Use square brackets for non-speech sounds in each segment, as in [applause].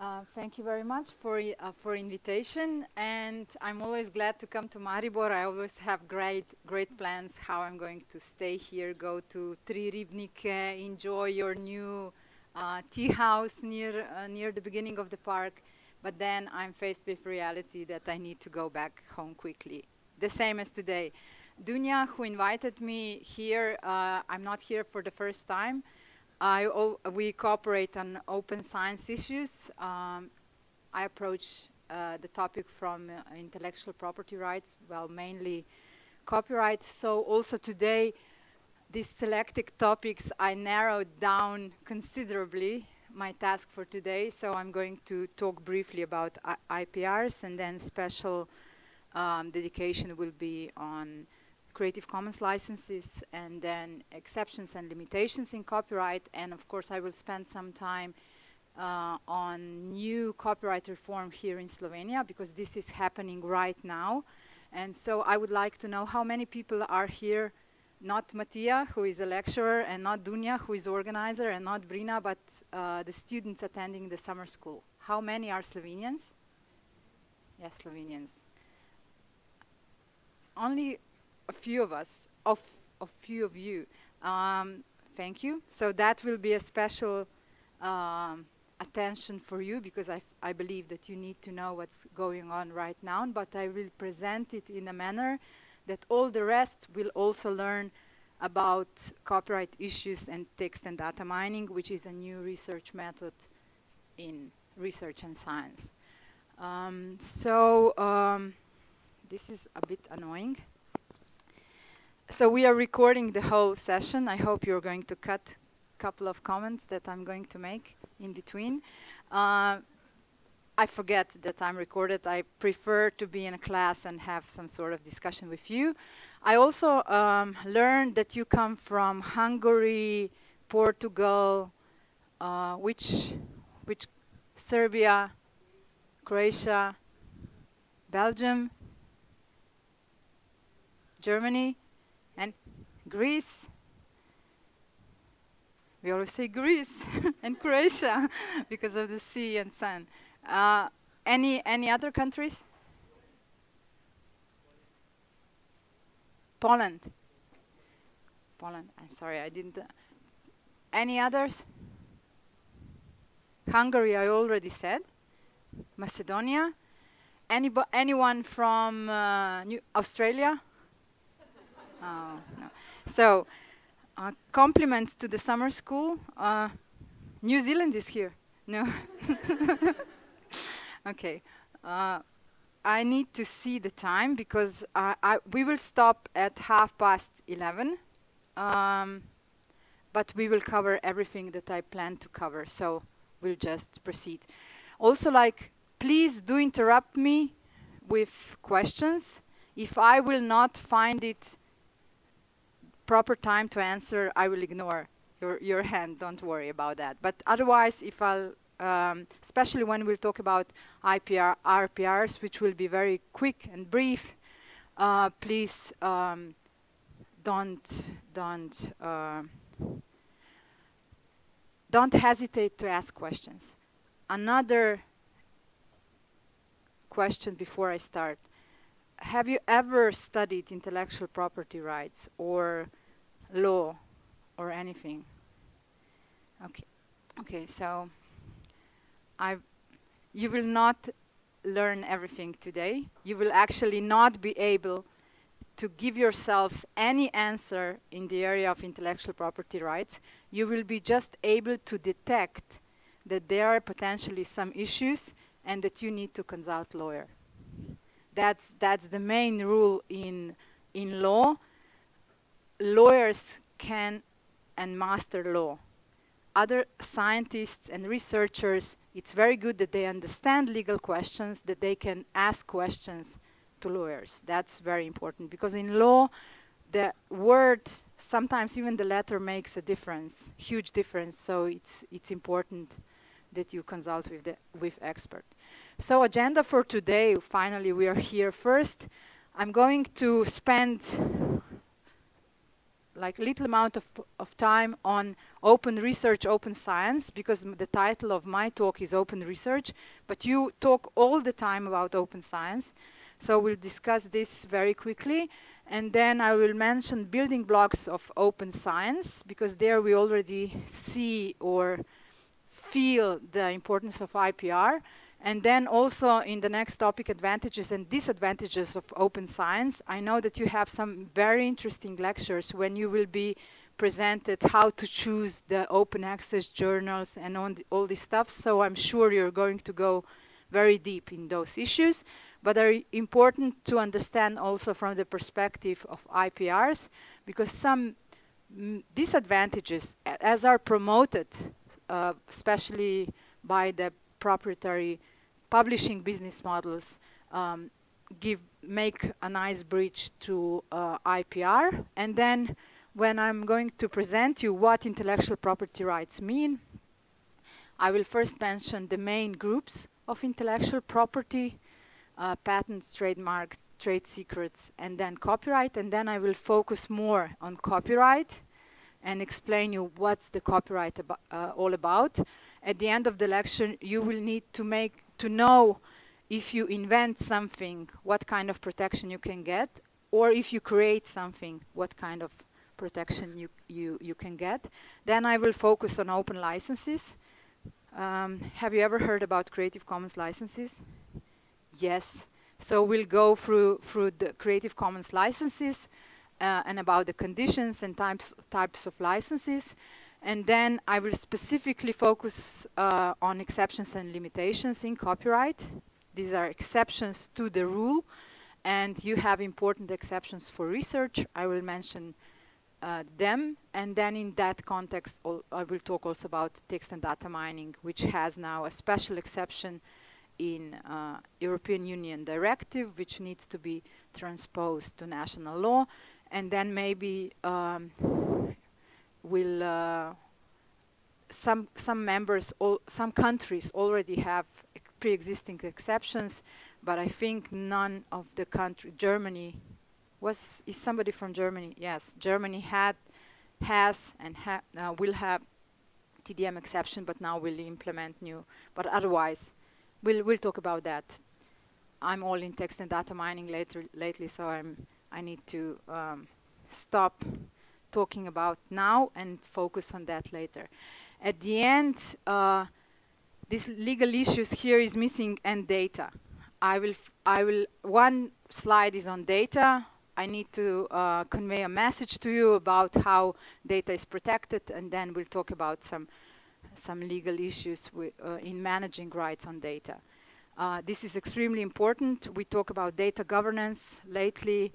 Uh, thank you very much for uh, for invitation, and I'm always glad to come to Maribor. I always have great great plans how I'm going to stay here, go to Tri Ribnike, enjoy your new uh, tea house near uh, near the beginning of the park. But then I'm faced with reality that I need to go back home quickly. The same as today. Dunja, who invited me here, uh, I'm not here for the first time. We cooperate on open science issues. Um, I approach uh, the topic from uh, intellectual property rights, well, mainly copyright. So also today, these selected topics, I narrowed down considerably my task for today. So I'm going to talk briefly about I- IPRs and then special um, dedication will be on Creative Commons licenses and then exceptions and limitations in copyright. And of course, I will spend some time uh, on new copyright reform here in Slovenia because this is happening right now. And so I would like to know how many people are here, not Mattia, who is a lecturer, and not Dunja, who is organizer, and not Brina, but uh, the students attending the summer school. How many are Slovenians? Yes, Slovenians. Only a few of us, of a few of you. Um, thank you. So that will be a special um, attention for you because I, I believe that you need to know what's going on right now. But I will present it in a manner that all the rest will also learn about copyright issues and text and data mining, which is a new research method in research and science. Um, so um, this is a bit annoying. So we are recording the whole session. I hope you're going to cut a couple of comments that I'm going to make in between. Uh, I forget that I'm recorded. I prefer to be in a class and have some sort of discussion with you. I also um, learned that you come from Hungary, Portugal, uh, which, which, Serbia, Croatia, Belgium, Germany, Greece. We always say Greece [laughs] and Croatia [laughs] because of the sea and sun. Uh, any any other countries? Poland. Poland. I'm sorry, I didn't. uh, Any others? Hungary, I already said. Macedonia. Any anyone from uh, New Australia? Oh, no. So, uh, compliments to the summer school. Uh, New Zealand is here. No. [laughs] okay. Uh, I need to see the time because I, I, we will stop at half past 11. Um, but we will cover everything that I plan to cover. So we'll just proceed. Also, like, please do interrupt me with questions. If I will not find it proper time to answer, I will ignore your, your [laughs] hand. Don't worry about that. But otherwise, if I'll, um, especially when we'll talk about IPR, RPRs, which will be very quick and brief, uh, please um, don't don't uh, don't hesitate to ask questions. Another question before I start: Have you ever studied intellectual property rights or law or anything? Okay, okay. So I, you will not learn everything today. You will actually not be able to give yourselves any answer in the area of intellectual property rights. You will be just able to detect that there are potentially some issues and that you need to consult lawyer. That's that's the main rule in in law. Lawyers can and master law. Other scientists and researchers, it's very good that they understand legal questions, that they can ask questions to lawyers. That's very important because in law, the word, sometimes even the letter makes a difference, huge difference. So it's it's important that you consult with the with expert. So agenda for today. Finally, we are here. First, I'm going to spend like little amount of, of time on open research, open science, because the title of my talk is open research, but you talk all the time about open science. So we'll discuss this very quickly. And then I will mention building blocks of open science, because there we already see or feel the importance of IPR. And then also in the next topic, advantages and disadvantages of open science. I know that you have some very interesting lectures when you will be presented how to choose the open access journals and on all this stuff. So I'm sure you're going to go very deep in those issues, but are important to understand also from the perspective of IPRs, because some mm, disadvantages, as are promoted, uh, especially by the proprietary publishing business models um, give make a nice bridge to uh, IPR. And then when I'm going to present you what intellectual property rights mean, I will first mention the main groups of intellectual property, uh, patents, trademarks, trade secrets, and then copyright. And then I will focus more on copyright and explain you what's the copyright uh, all about. At the end of the lecture, you will need to make to know if you invent something, what kind of protection you can get, or if you create something, what kind of protection you, you, you can get. Then I will focus on open licenses. Um, have you ever heard about Creative Commons licenses? Yes. So we'll go through, through the Creative Commons licenses uh, and about the conditions and types, types of licenses. And then I will specifically focus uh, on exceptions and limitations in copyright. These are exceptions to the rule, and you have important exceptions for research. I will mention uh, them, and then in that context, I will talk also about text and data mining, which has now a special exception in uh, European Union directive, which needs to be transposed to national law, and then maybe um, will uh, some some members all, some countries already have pre-existing exceptions but I think none of the country Germany was is somebody from Germany yes. Germany had has and ha, uh, will have TDM exception but now will implement new but otherwise we'll we'll talk about that. I'm all in text and data mining later lately so I'm I need to um, stop talking about now and focus on that later. At the end, uh, this legal issues here is missing and data. I will, I will, one slide is on data. I need to uh, convey a message to you about how data is protected and then we'll talk about some, some legal issues uh, in managing rights on data. Uh, this is extremely important. We talk about data governance lately.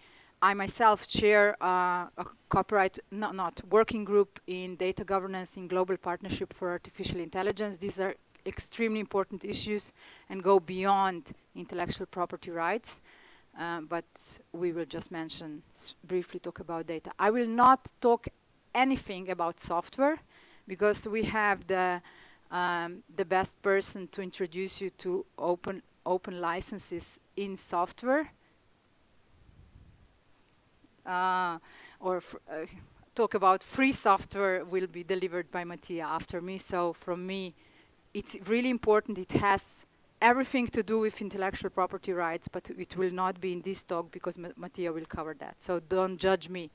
I myself chair uh, a copyright, not, not, working group in data governance in Global Partnership for Artificial Intelligence. These are extremely important issues and go beyond intellectual property rights. Um, but we will just mention, briefly talk about data. I will not talk anything about software because we have the um, the best person to introduce you to open open licenses in software uh, or uh, talk about free software will be delivered by Mattia after me. So from me, it's really important. It has everything to do with intellectual property rights, but it will not be in this talk because Mattia will cover that. So don't judge me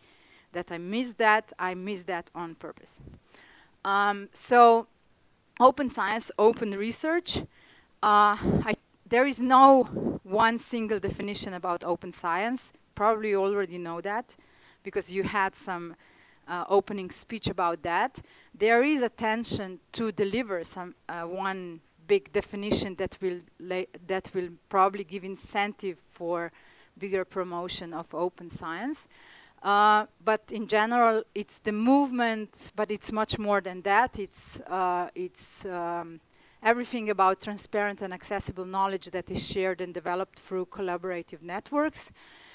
that I missed that. I missed that on purpose. Um, so open science, open research. Uh, I, there is no one single definition about open science probably already know that because you had some uh, opening speech about that. There is a tension to deliver some uh, one big definition that will that will probably give incentive for bigger promotion of open science. Uh, but in general, it's the movement, but it's much more than that. It's uh, it's um, everything about transparent and accessible knowledge that is shared and developed through collaborative networks.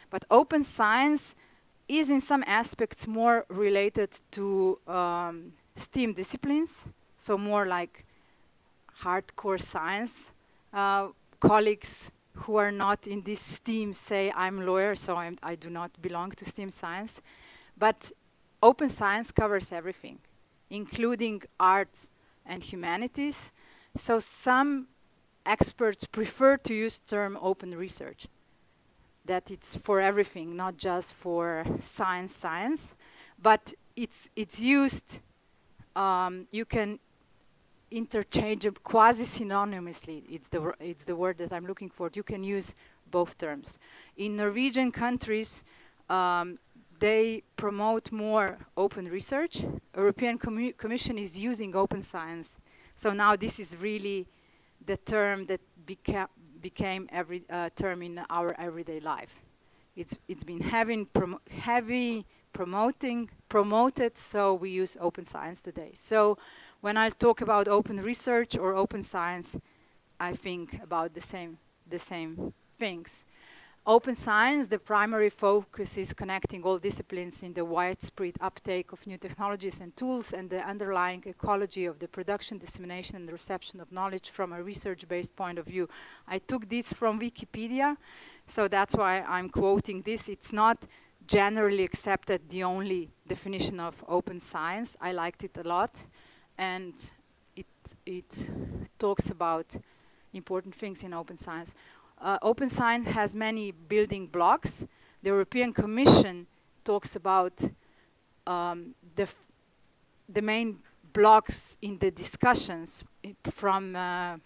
But open science is in some aspects more related to um, STEAM disciplines, so more like hardcore science. Uh, colleagues who are not in this STEAM say, I'm a lawyer, so I'm, I do not belong to STEAM science. But open science covers everything, including arts and humanities. So some experts prefer to use the term open research, that it's for everything, not just for science science, but it's it's used. Um, you can interchange quasi synonymously. It's the it's the word that I'm looking for. You can use both terms. In Norwegian countries, um, they promote more open research. European Com Commission is using open science. So now this is really the term that beca became every uh, term in our everyday life. It's it's been having prom heavy promoting promoted, so we use open science today. So when I talk about open research or open science, I think about the same the same things. Open science, the primary focus is connecting all disciplines in the widespread uptake of new technologies and tools and the underlying ecology of the production, dissemination, and reception of knowledge from a research-based point of view. I took this from Wikipedia, so that's why I'm quoting this. It's not generally accepted the only definition of open science. I liked it a lot, and it, it talks about important things in open science. Uh, open science has many building blocks. The European Commission talks about um, the, the main blocks in the discussions from uh,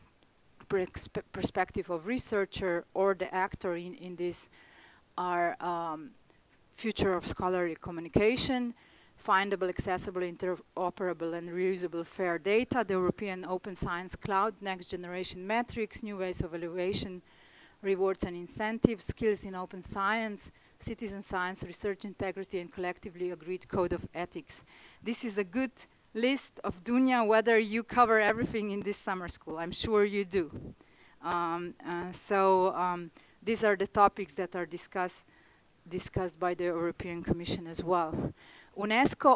perspective of researcher or the actor in, in this are um, future of scholarly communication, findable, accessible, interoperable, and reusable fair data, the European Open Science Cloud, next generation metrics, new ways of evaluation, rewards and incentives, skills in open science, citizen science, research integrity, and collectively agreed code of ethics. This is a good list of Dunja, whether you cover everything in this summer school. I'm sure you do. Um, uh, so um, these are the topics that are discussed discussed by the European Commission as well. UNESCO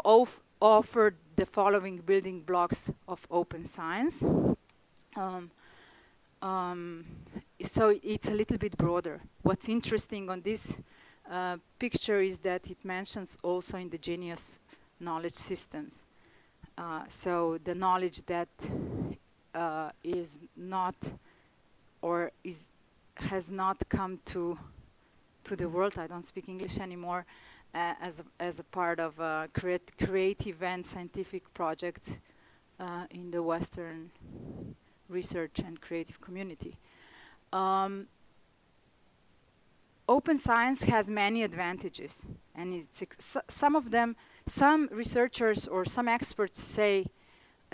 offered the following building blocks of open science. Um, um, so it's a little bit broader. What's interesting on this uh, picture is that it mentions also indigenous knowledge systems. Uh, so the knowledge that uh, is not or is has not come to to the world. I don't speak English anymore. Uh, as a, as a part of a create, creative and scientific project uh, in the Western research and creative community. Um, open science has many advantages, and some of them. Some researchers or some experts say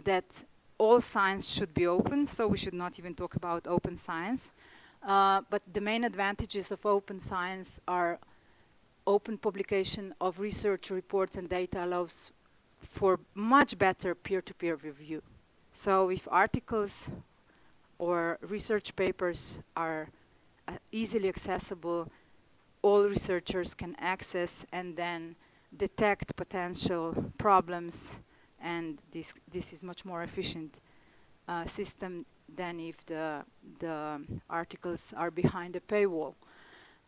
that all science should be open, so we should not even talk about open science. Uh, but the main advantages of open science are open publication of research reports and data allows for much better peer-to-peer -peer review. So if articles or research papers are uh, easily accessible, all researchers can access and then detect potential problems and this, this is much more efficient uh, system than if the, the articles are behind a paywall.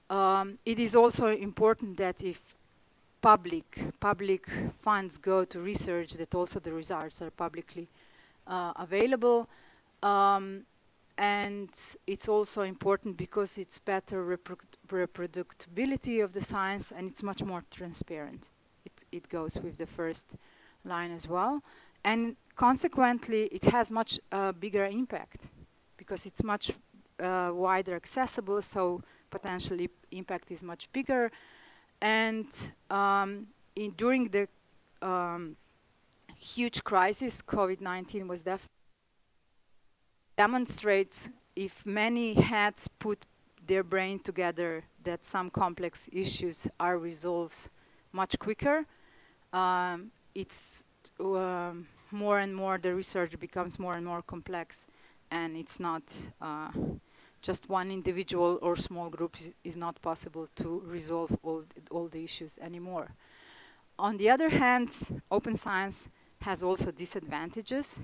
Um, it is also important that if public public funds go to research that also the results are publicly uh, available um, and it's also important because it's better repro reproducibility of the science and it's much more transparent. It, it goes with the first line as well. And consequently, it has much uh, bigger impact because it's much uh, wider accessible, so potentially impact is much bigger. And um, in, during the um, huge crisis, COVID-19 was definitely demonstrates if many heads put their brain together that some complex issues are resolved much quicker. Um, it's um, more and more the research becomes more and more complex and it's not uh, just one individual or small group is, is, not possible to resolve all, all the issues anymore. On the other hand, open science has also disadvantages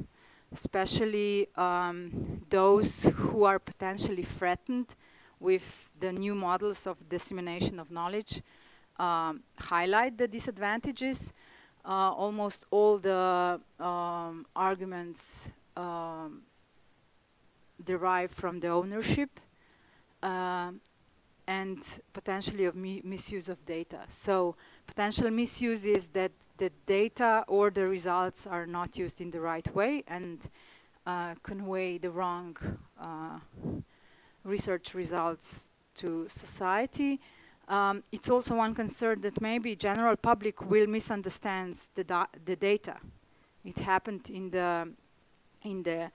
especially um, those who are potentially threatened with the new models of dissemination of knowledge um, highlight the disadvantages. uh, almost all the um, arguments um, derive from the ownership uh, and potentially of mi misuse of data. So potential misuse is that the data or the results are not used in the right way and uh, convey the wrong uh, research results to society. Um, it's also one concern that maybe general public will misunderstand the, da the data. It happened in the in the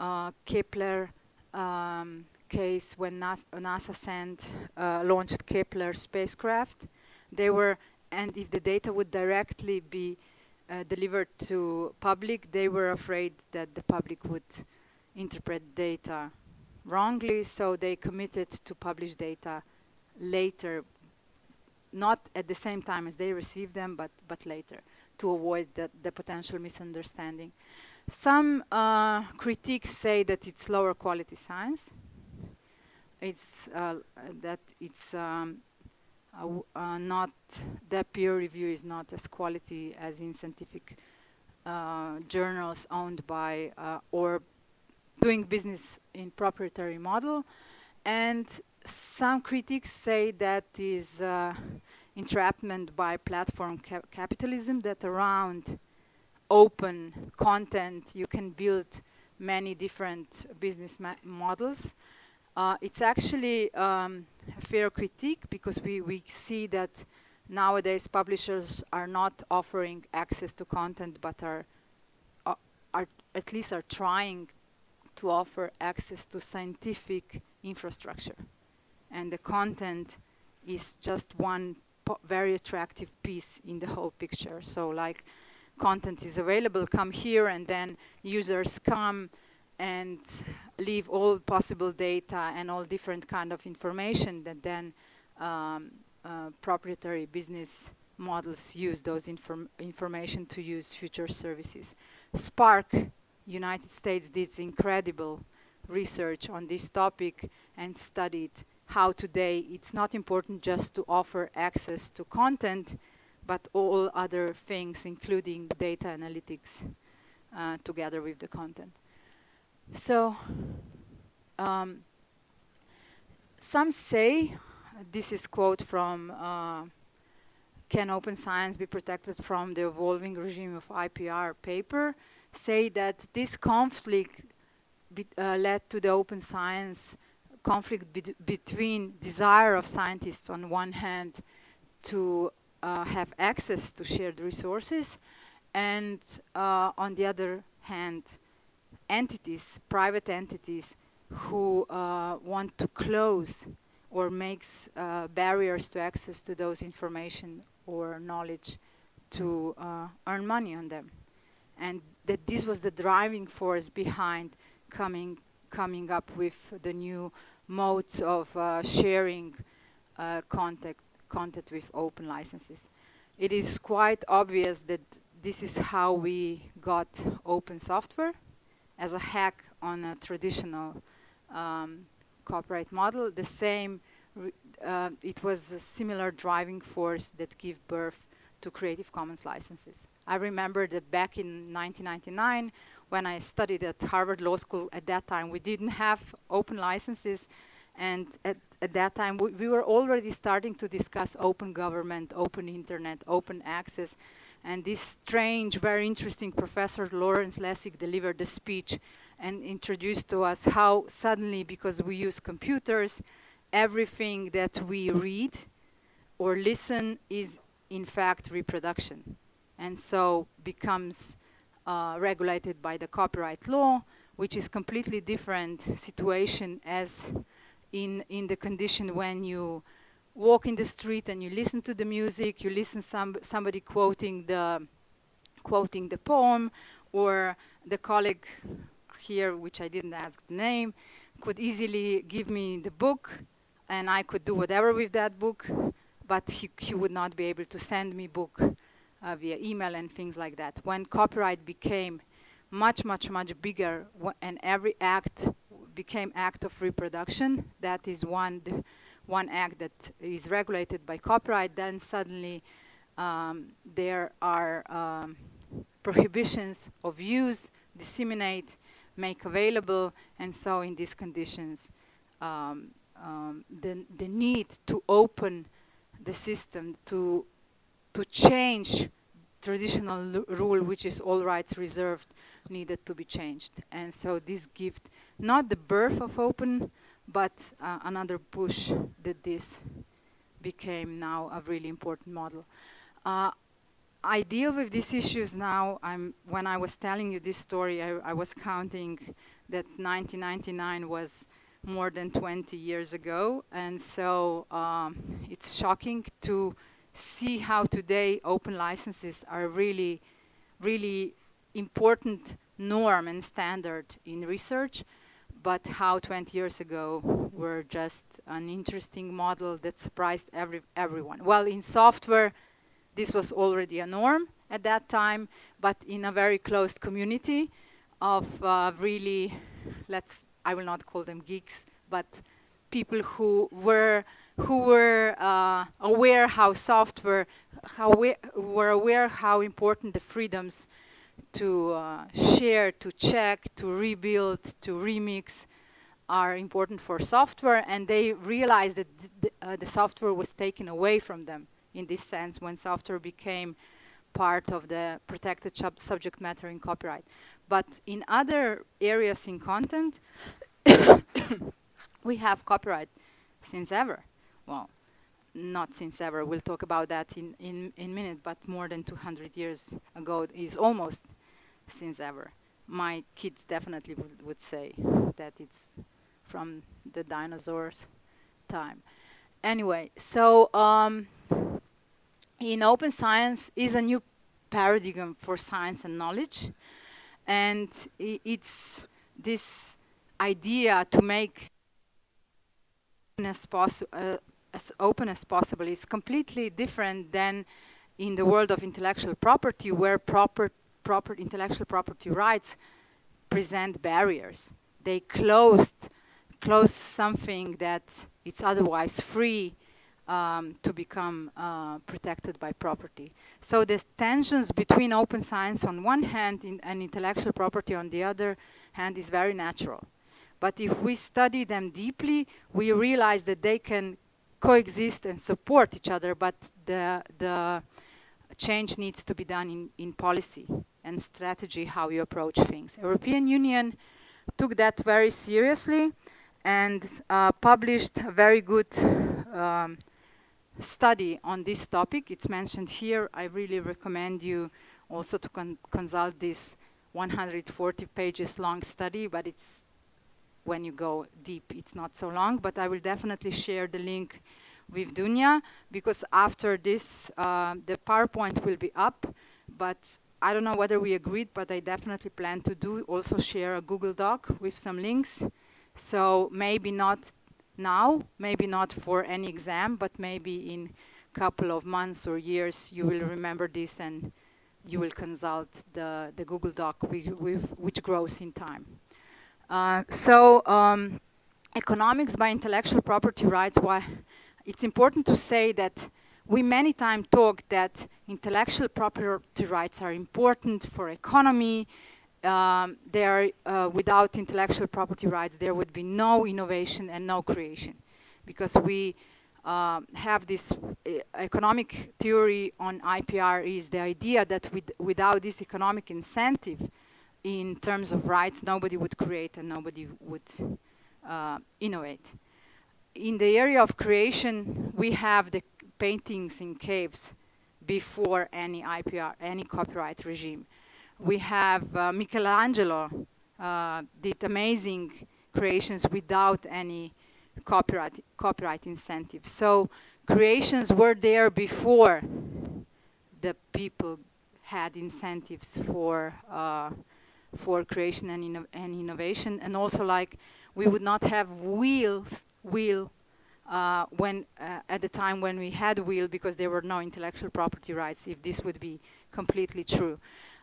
uh, Kepler um, case when NASA, NASA sent uh, launched Kepler spacecraft. They were and if the data would directly be uh, delivered to public, they were afraid that the public would interpret data wrongly, so they committed to publish data later, not at the same time as they received them, but, but later, to avoid the, the potential misunderstanding. Some uh, critiques say that it's lower quality science. It's uh, that it's um, uh, uh, not that peer review is not as quality as in scientific uh, journals owned by uh, or doing business in proprietary model. And some critics say that is uh, entrapment by platform cap capitalism that around open content you can build many different business models uh, it's actually um, a fair critique because we, we see that nowadays publishers are not offering access to content but are, uh, are at least are trying to offer access to scientific infrastructure. And the content is just one very attractive piece in the whole picture. So like content is available, come here and then users come and leave all possible data and all different kind of information that then um, uh, proprietary business models use those inform information to use future services. SPARC United States did incredible research on this topic and studied how today it's not important just to offer access to content, but all other things, including data analytics, uh, together with the content. So um, some say, this is quote from uh, Can Open Science be protected from the evolving regime of IPR paper, say that this conflict be, uh, led to the open science conflict be between desire of scientists on one hand to uh, have access to shared resources and uh, on the other hand entities, private entities who uh, want to close or makes uh, barriers to access to those information or knowledge to uh, earn money on them. And that this was the driving force behind coming coming up with the new modes of uh, sharing uh, content, content with open licenses. It is quite obvious that this is how we got open software as a hack on a traditional um, copyright model. The same, uh, it was a similar driving force that gave birth to Creative Commons licenses. I remember that back in 1999, when I studied at Harvard Law School, at that time we didn't have open licenses, and at, at that time we, we were already starting to discuss open government, open internet, open access, and this strange, very interesting professor, Lawrence Lessig, delivered a speech and introduced to us how suddenly, because we use computers, everything that we read or listen is in fact reproduction. And so becomes uh, regulated by the copyright law, which is completely different situation as in, in the condition when you walk in the street and you listen to the music, you listen some somebody quoting the quoting the poem, or the colleague here, which I didn't ask the name, could easily give me the book, and I could do whatever with that book, but he, he would not be able to send me book uh, via email and things like that. When copyright became much, much, much bigger, and every act became act of reproduction, that is one one act that is regulated by copyright, then suddenly um, there are um, [laughs] prohibitions of use, disseminate, make available, and so in these conditions, um, um, the, the need to open the system to to change traditional rule, which is all rights reserved, needed to be changed. And so this gift, not the birth of open, but uh, another push that this became now a really important model. Uh, I deal with these issues now. I'm, when I was telling you this story, I, I was counting that 1999 was more than 20 years ago. And so um, it's shocking to see how today open licenses are really, really important norm and standard in research, but how 20 years ago were just an interesting model that surprised every, everyone. Well, in software, this was already a norm at that time, but in a very closed community of uh, really, let's, I will not call them geeks, but people who were who were uh, aware how software, how we were aware how important the freedoms to uh, share, to check, to rebuild, to remix are important for software, and they realized that the, uh, the software was taken away from them in this sense when software became part of the protected subject matter in copyright. But in other areas in content, [coughs] we have copyright since ever. Well, not since ever. We'll talk about that in in in a minute. But more than 200 years ago is almost since ever. My kids definitely would, would say that it's from the dinosaurs time. Anyway, so um, in open science is a new paradigm for science and knowledge, and it's this idea to make as, uh, as open as possible is completely different than in the world of intellectual property, where proper, proper intellectual property rights present barriers. They closed close something that it's otherwise free um, to become uh, protected by property. So the tensions between open science on one hand and intellectual property on the other hand is very natural. But if we study them deeply, we realize that they can coexist and support each other, but the, the change needs to be done in, in policy and strategy, how you approach things. European Union took that very seriously and uh, published a very good um, study on this topic. It's mentioned here. I really recommend you also to con consult this 140 pages long study, but it's when you go deep, it's not so long, but I will definitely share the link with Dunja because after this, uh, the PowerPoint will be up, but I don't know whether we agreed, but I definitely plan to do also share a Google Doc with some links so maybe not now, maybe not for any exam, but maybe in a couple of months or years, you will remember this and you will consult the, the Google Doc with, with, which grows in time. Uh, so um, economics by intellectual property rights, why it's important to say that we many times talk that intellectual property rights are important for economy, um, there, uh, without intellectual property rights, there would be no innovation and no creation, because we uh, have this uh, economic theory on IPR is the idea that with, without this economic incentive in terms of rights, nobody would create and nobody would uh, innovate. In the area of creation, we have the paintings in caves before any IPR, any copyright regime we have uh, Michelangelo uh, did amazing creations without any copyright copyright incentives. So creations were there before the people had incentives for uh, for creation and, inno and, innovation, and also like we would not have wheels wheel uh, when uh, at the time when we had wheel because there were no intellectual property rights. If this would be completely true.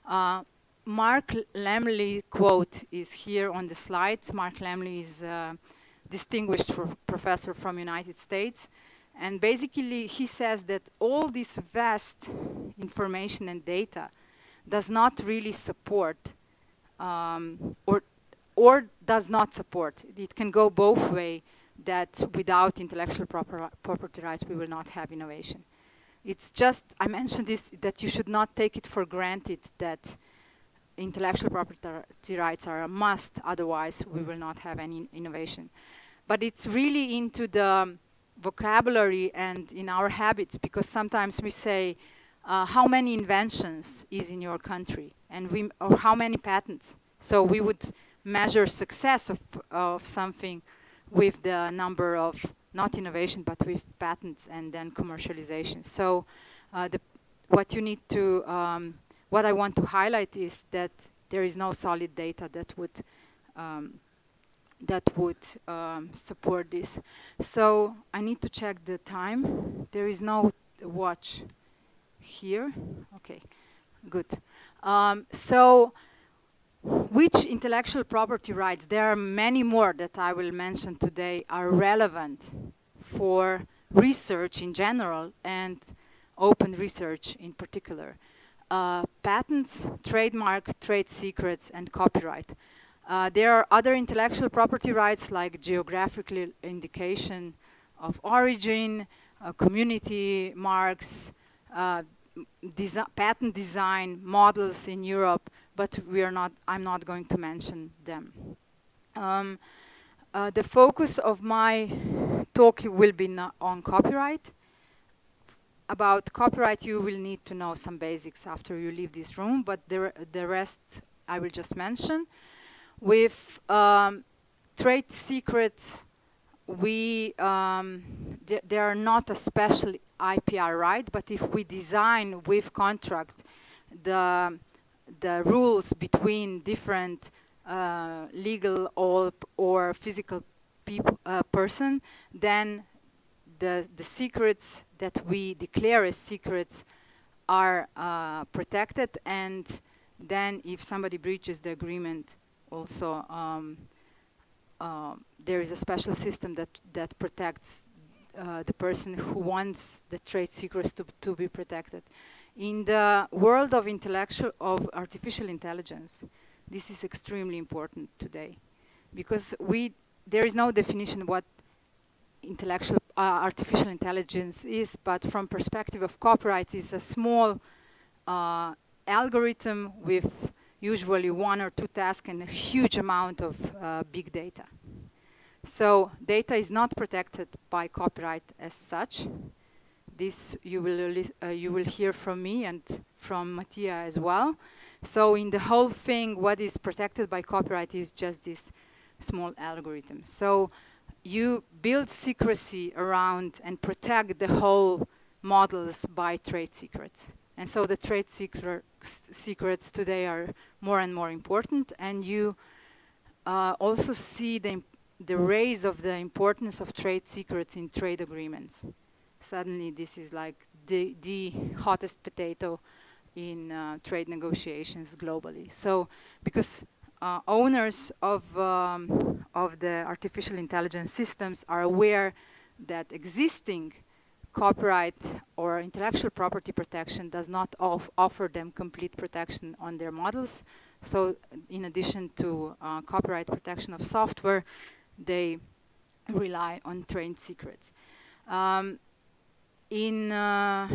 Uh, Mark Lemley quote is here on the slides. Mark Lemley is a distinguished professor from United States, And basically, he says that all this vast information and data does not really support um, or or does not support. It can go both way that without intellectual proper, property rights, we will not have innovation. It's just, I mentioned this, that you should not take it for granted that intellectual property rights are a must, otherwise we will not have any innovation. But it's really into the vocabulary and in our habits, because sometimes we say, uh, how many inventions is in your country, and we, or how many patents. So we would measure success of, of something with the number of not innovation but with patents and then commercialization. So uh, the, what you need to, um, what I want to highlight is that there is no solid data that would um, that would um, support this. So I need to check the time. There is no watch here. Okay, good. Um, so which intellectual property rights, there are many more that I will mention today, are relevant for research in general and open research in particular. Uh, patents, trademark, trade secrets, and copyright. Uh, there are other intellectual property rights like geographical indication of origin, uh, community marks, uh, patent design models in Europe, but we are not, I'm not going to mention them. Um, uh, the focus of my talk will be on copyright. About copyright, you will need to know some basics after you leave this room, but the, the rest I will just mention. With um, trade secrets, we um, th they are not a special IPR right, but if we design with contract the the rules between different uh, legal or, or physical uh, person, then the, the secrets that we declare as secrets are uh, protected. And then if somebody breaches the agreement also um, uh, there is a special system that, that protects uh, the person who wants the trade secrets to, to be protected. In the world of intellectual of artificial intelligence, this is extremely important today because we there is no definition what intellectual uh, artificial intelligence is, but from perspective of copyright is a small uh, algorithm with usually one or two tasks and a huge amount of uh, big data. So data is not protected by copyright as such, this you will uh, you will hear from me and from Mattia as well. So in the whole thing, what is protected by copyright is just this small algorithm. So you build secrecy around and protect the whole models by trade secrets. And so the trade secret, secrets today are more and more important. And you uh, also see the, the raise of the importance of trade secrets in trade agreements suddenly this is like the, the hottest potato in uh, trade negotiations globally. So because uh, owners of, um, of the artificial intelligence systems are aware that existing copyright or intellectual property protection does not off offer them complete protection on their models. So in addition to uh, copyright protection of software, they rely on trade secrets. Um, in uh,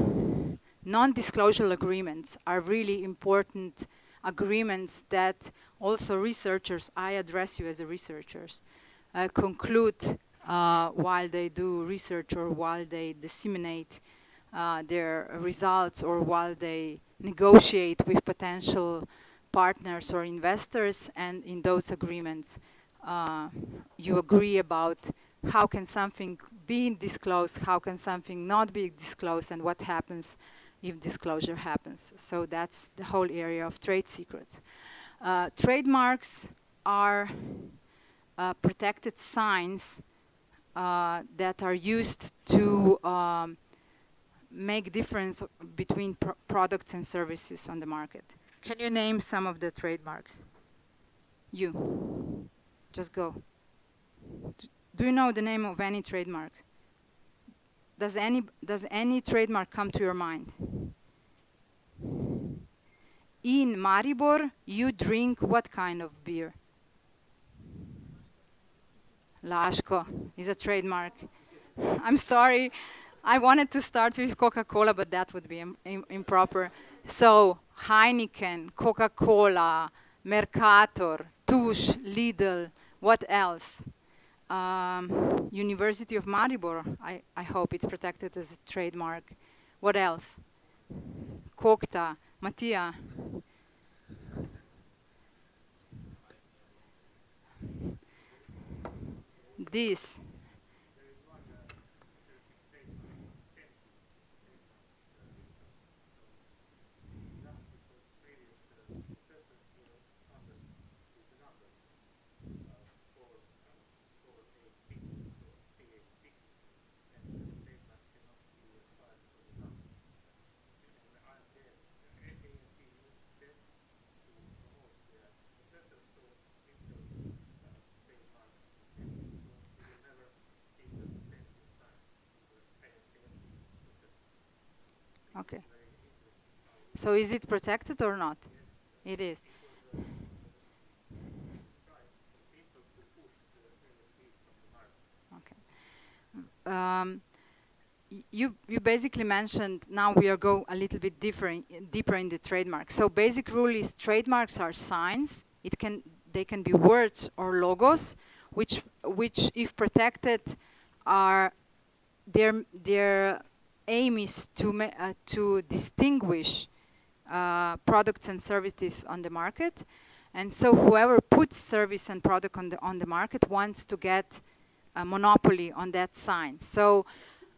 non-disclosure agreements are really important agreements that also researchers, I address you as researchers, uh, conclude uh, while they do research or while they disseminate uh, their results or while they negotiate with potential partners or investors and in those agreements uh, you agree about how can something be disclosed, how can something not be disclosed, and what happens if disclosure happens. So that's the whole area of trade secrets. Uh, trademarks are uh, protected signs uh, that are used to um, make difference between pr products and services on the market. Can you name some of the trademarks? You. Just go. Do you know the name of any trademarks? does any does any trademark come to your mind? In Maribor, you drink what kind of beer? Laško is a trademark. I'm sorry. I wanted to start with Coca-Cola, but that would be Im Im improper. So Heineken, Coca-Cola, Mercator, Tuš, Lidl, what else? Um, University of Maribor, I, I hope it's protected as a trademark. What else? Cockta, Mattia. This. Okay. So is it protected or not? It is. Okay. Um, you you basically mentioned now we are go a little bit different deeper in the trademark. So basic rule is trademarks are signs. It can they can be words or logos, which which if protected are their their aim is to uh, to distinguish uh, products and services on the market. And so whoever puts service and product on the on the market wants to get a monopoly on that sign. So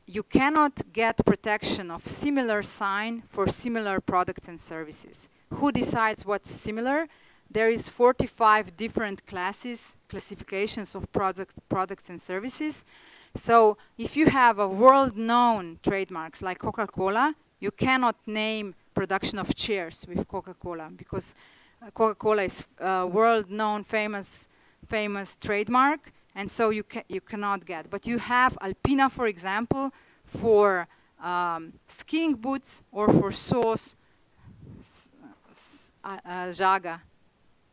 you cannot get protection of similar sign for similar products and services. Who decides what's similar? There is 45 different classes, classifications of products, products and services. So if you have a world-known trademarks like Coca-Cola, you cannot name production of chairs with Coca-Cola because uh, Coca-Cola is a world-known famous famous trademark and so you ca- you cannot get. But you have Alpina, for example, for um, skiing boots or for sauce, s- uh, uh, jaga,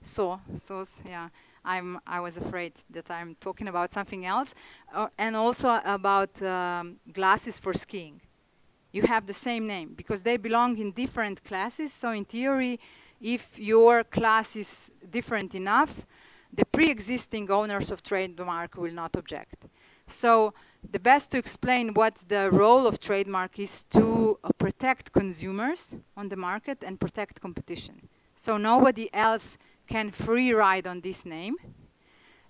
so sauce. Yeah, I'm I was afraid that I'm talking about something else, uh, and also about um, glasses for skiing. You have the same name because they belong in different classes. So in theory, if your class is different enough, the pre-existing owners of trademark will not object. So the best to explain what the role of trademark is to uh, protect consumers on the market and protect competition. So nobody else can free ride on this name.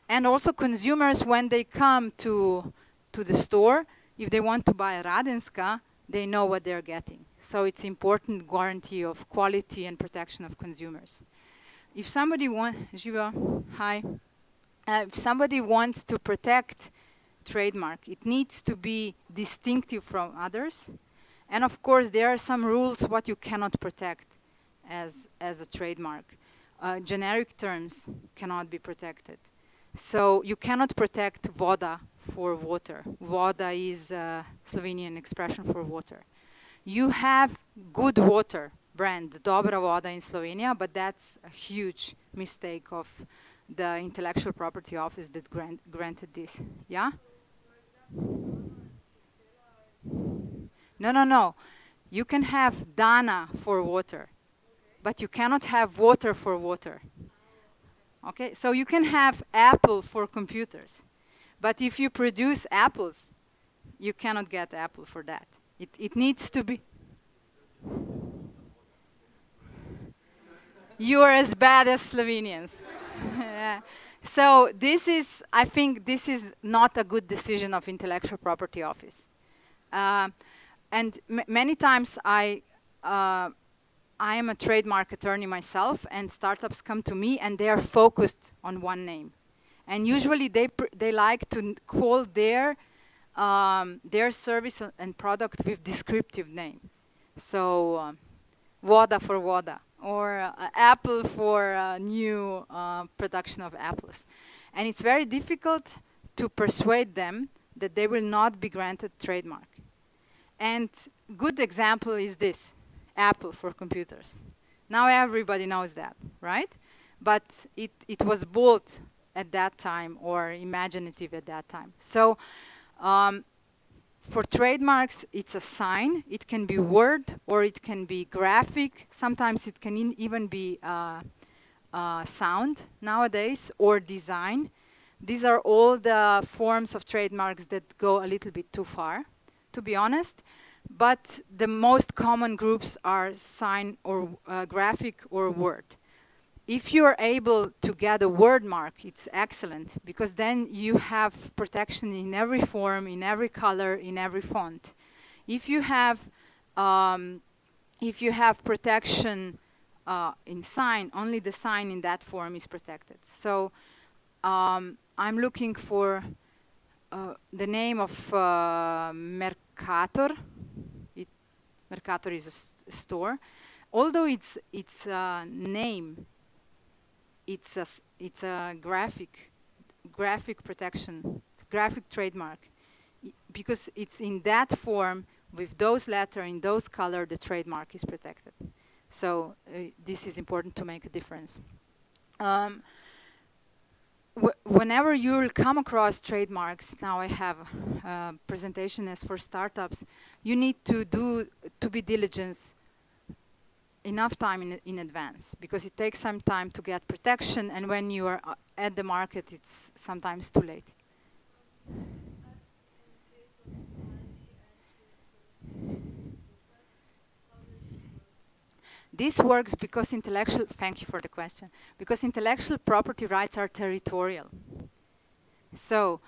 And also consumers, when they come to to the store, if they want to buy a Radenska, they know what they're getting. So it's important guarantee of quality and protection of consumers. If somebody want, Jiva, hi. Uh, if somebody wants to protect trademark, it needs to be distinctive from others. And of course, there are some rules what you cannot protect as as a trademark. Uh, generic terms cannot be protected. So you cannot protect voda for water. Voda is a Slovenian expression for water. You have good water brand, Dobra Voda in Slovenia, but that's a huge mistake of the intellectual property office that grant, granted this. Yeah? No, no, no. You can have Dana for water, but you cannot have water for water. Okay? So you can have Apple for computers, but if you produce apples, you cannot get Apple for that. It, it needs to be. You are as bad as Slovenians. [laughs] Yeah. So this is, I think, this is not a good decision of intellectual property office. Uh, and many times I, uh, I am a trademark attorney myself, and startups come to me and they are focused on one name, and usually they they like to call their um, their service and product with descriptive name. So. Um, Voda for WADA or uh, Apple for uh, new uh, production of apples. And it's very difficult to persuade them that they will not be granted trademark. And good example is this, Apple for computers. Now everybody knows that, right? But it, it was bold at that time or imaginative at that time. So um, for trademarks, it's a sign. It can be word or it can be graphic. Sometimes it can even be uh, uh, sound nowadays or design. These are all the forms of trademarks that go a little bit too far, to be honest. But the most common groups are sign or uh, graphic or word. If you're able to get a word mark, it's excellent because then you have protection in every form, in every color, in every font. If you have um, if you have protection uh, in sign, only the sign in that form is protected. So um, I'm looking for uh, the name of uh, Mercator. Mercator is a store. Although it's it's a name, it's a it's a graphic graphic protection, graphic trademark, because it's in that form with those letter in those color the trademark is protected. So uh, this is important to make a difference. Um, whenever you'll come across trademarks, now I have a presentation as for startups, you need to do to be diligent enough time in, in advance because it takes some time to get protection and when you are uh, at the market it's sometimes too late. This works because intellectual, thank you for the question, because intellectual property rights are territorial. So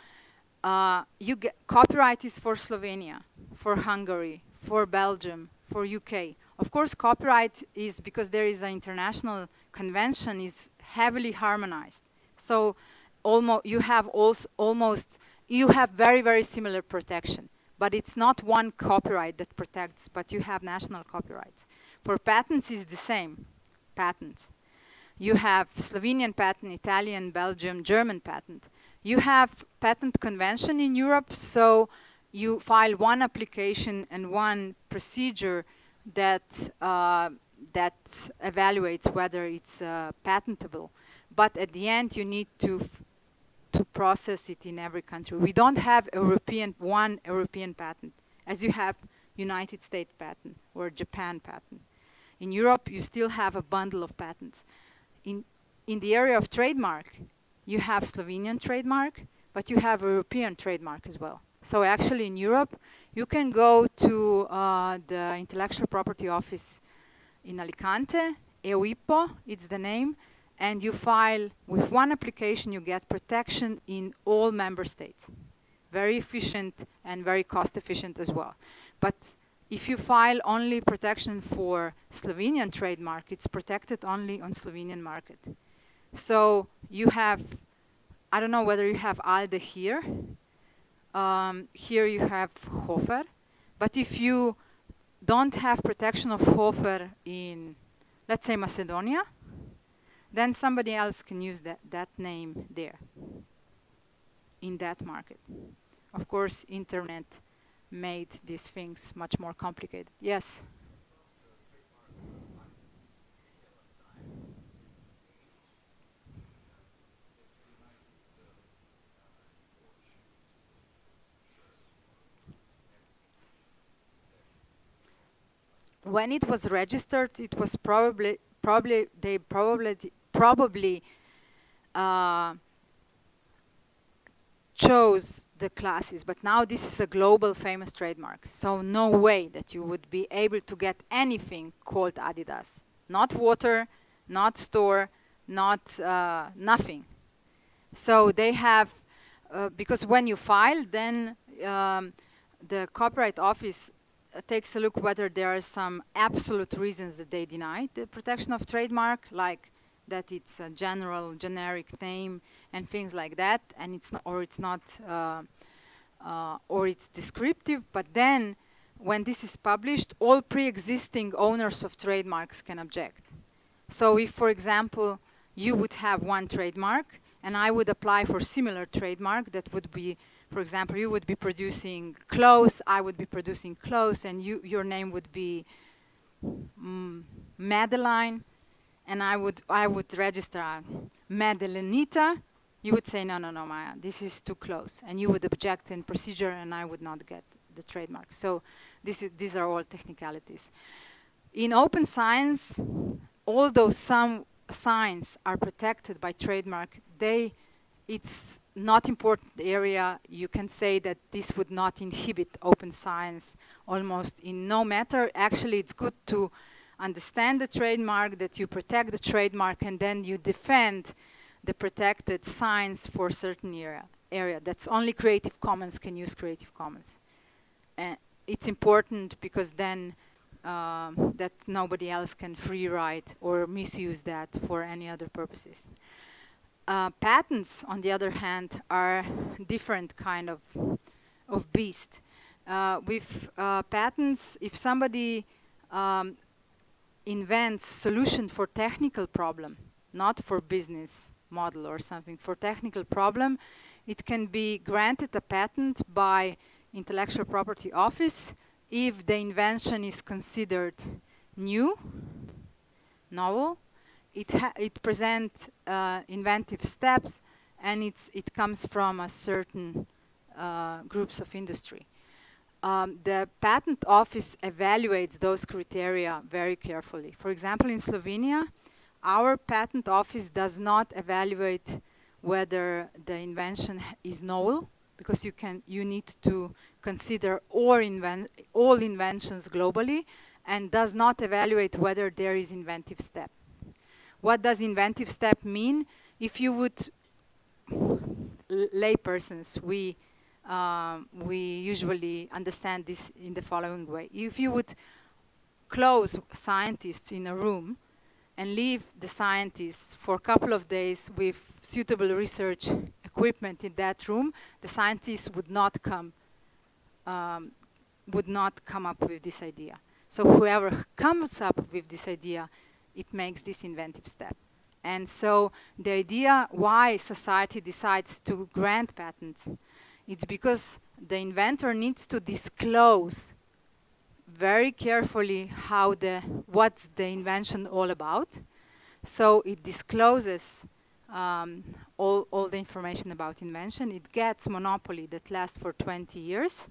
uh, you get, copyright is for Slovenia, for Hungary, for Belgium, for UK. Of course, copyright is because there is an international convention is heavily harmonized. So almost you have also almost you have very very similar protection, but it's not one copyright that protects, but you have national copyrights. For patents is the same, patents. You have Slovenian patent, Italian, Belgium, German patent. You have patent convention in Europe, so you file one application and one procedure that uh, that evaluates whether it's uh, patentable. But at the end, you need to to process it in every country. We don't have European one European patent, as you have United States patent or Japan patent. In Europe, you still have a bundle of patents. In, in the area of trademark, you have Slovenian trademark, but you have European trademark as well. So actually in Europe, you can go to uh, the intellectual property office in Alicante, EUIPO, it's the name, and you file with one application, you get protection in all member states. Very efficient and very cost efficient as well. But if you file only protection for Slovenian trademark, it's protected only on Slovenian market. So you have, I don't know whether you have Aldi here. Um, here you have Hofer. But if you don't have protection of Hofer in, let's say, Macedonia, then somebody else can use that, that name there in that market. Of course, internet made these things much more complicated. Yes? When it was registered, it was probably probably they probably probably uh, chose the classes, but now this is a global famous trademark. So no way that you would be able to get anything called Adidas. Not water, not store, not uh, nothing. So they have, uh, because when you file, then um, the Copyright Office uh, takes a look whether there are some absolute reasons that they deny the protection of trademark, like that it's a general generic name and things like that and it's not, or it's not uh, uh, or it's descriptive but then when this is published all pre-existing owners of trademarks can object. So if for example you would have one trademark and I would apply for similar trademark that would be for example, you would be producing clothes, I would be producing clothes, and you, your name would be mm, Madeline, and I would I would register Madelenita, you would say, no, no, no, Maya, this is too close. And you would object in procedure and I would not get the trademark. So this is, these are all technicalities. In open science, although some signs are protected by trademark, they, it's not important area. You can say that this would not inhibit open science almost in no matter. Actually, it's good to understand the trademark, that you protect the trademark, and then you defend the protected signs for certain area. area. That's only Creative Commons can use Creative Commons. And it's important because then uh, that nobody else can free write or misuse that for any other purposes. Uh, patents, on the other hand, are different kind of of beast. Uh, with uh, patents, if somebody um, invents solution for technical problem, not for business model or something, for technical problem, it can be granted a patent by intellectual property office if the invention is considered new, novel, it, it presents uh, inventive steps, and it's, it comes from a certain uh, groups of industry. Um, the patent office evaluates those criteria very carefully. For example, in Slovenia, our patent office does not evaluate whether the invention is novel because you can you need to consider all, inven all inventions globally and does not evaluate whether there is inventive step. What does inventive step mean? If you would laypersons, we um, we usually understand this in the following way. If you would close scientists in a room and leave the scientists for a couple of days with suitable research equipment in that room, the scientists would not come um, would not come up with this idea. So whoever comes up with this idea, it makes this inventive step. And so the idea why society decides to grant patents, it's because the inventor needs to disclose very carefully how the what's the invention all about. So it discloses um, all, all the information about invention. It gets monopoly that lasts for 20 years.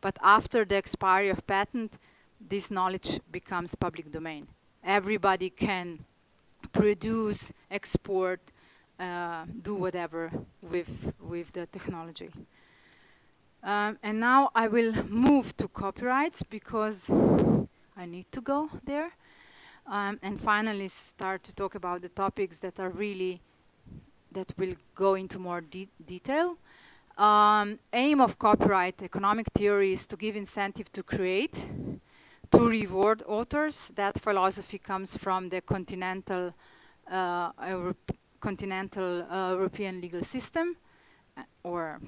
But after the expiry of patent, this knowledge becomes public domain. Everybody can produce, export, uh, do whatever with, with the technology. Um, and now I will move to copyrights because I need to go there. Um, and finally start to talk about the topics that are really, that will go into more de detail. Um, aim of copyright economic theory is to give incentive to create, to reward authors. That philosophy comes from the continental, uh, continental uh, European legal system uh, or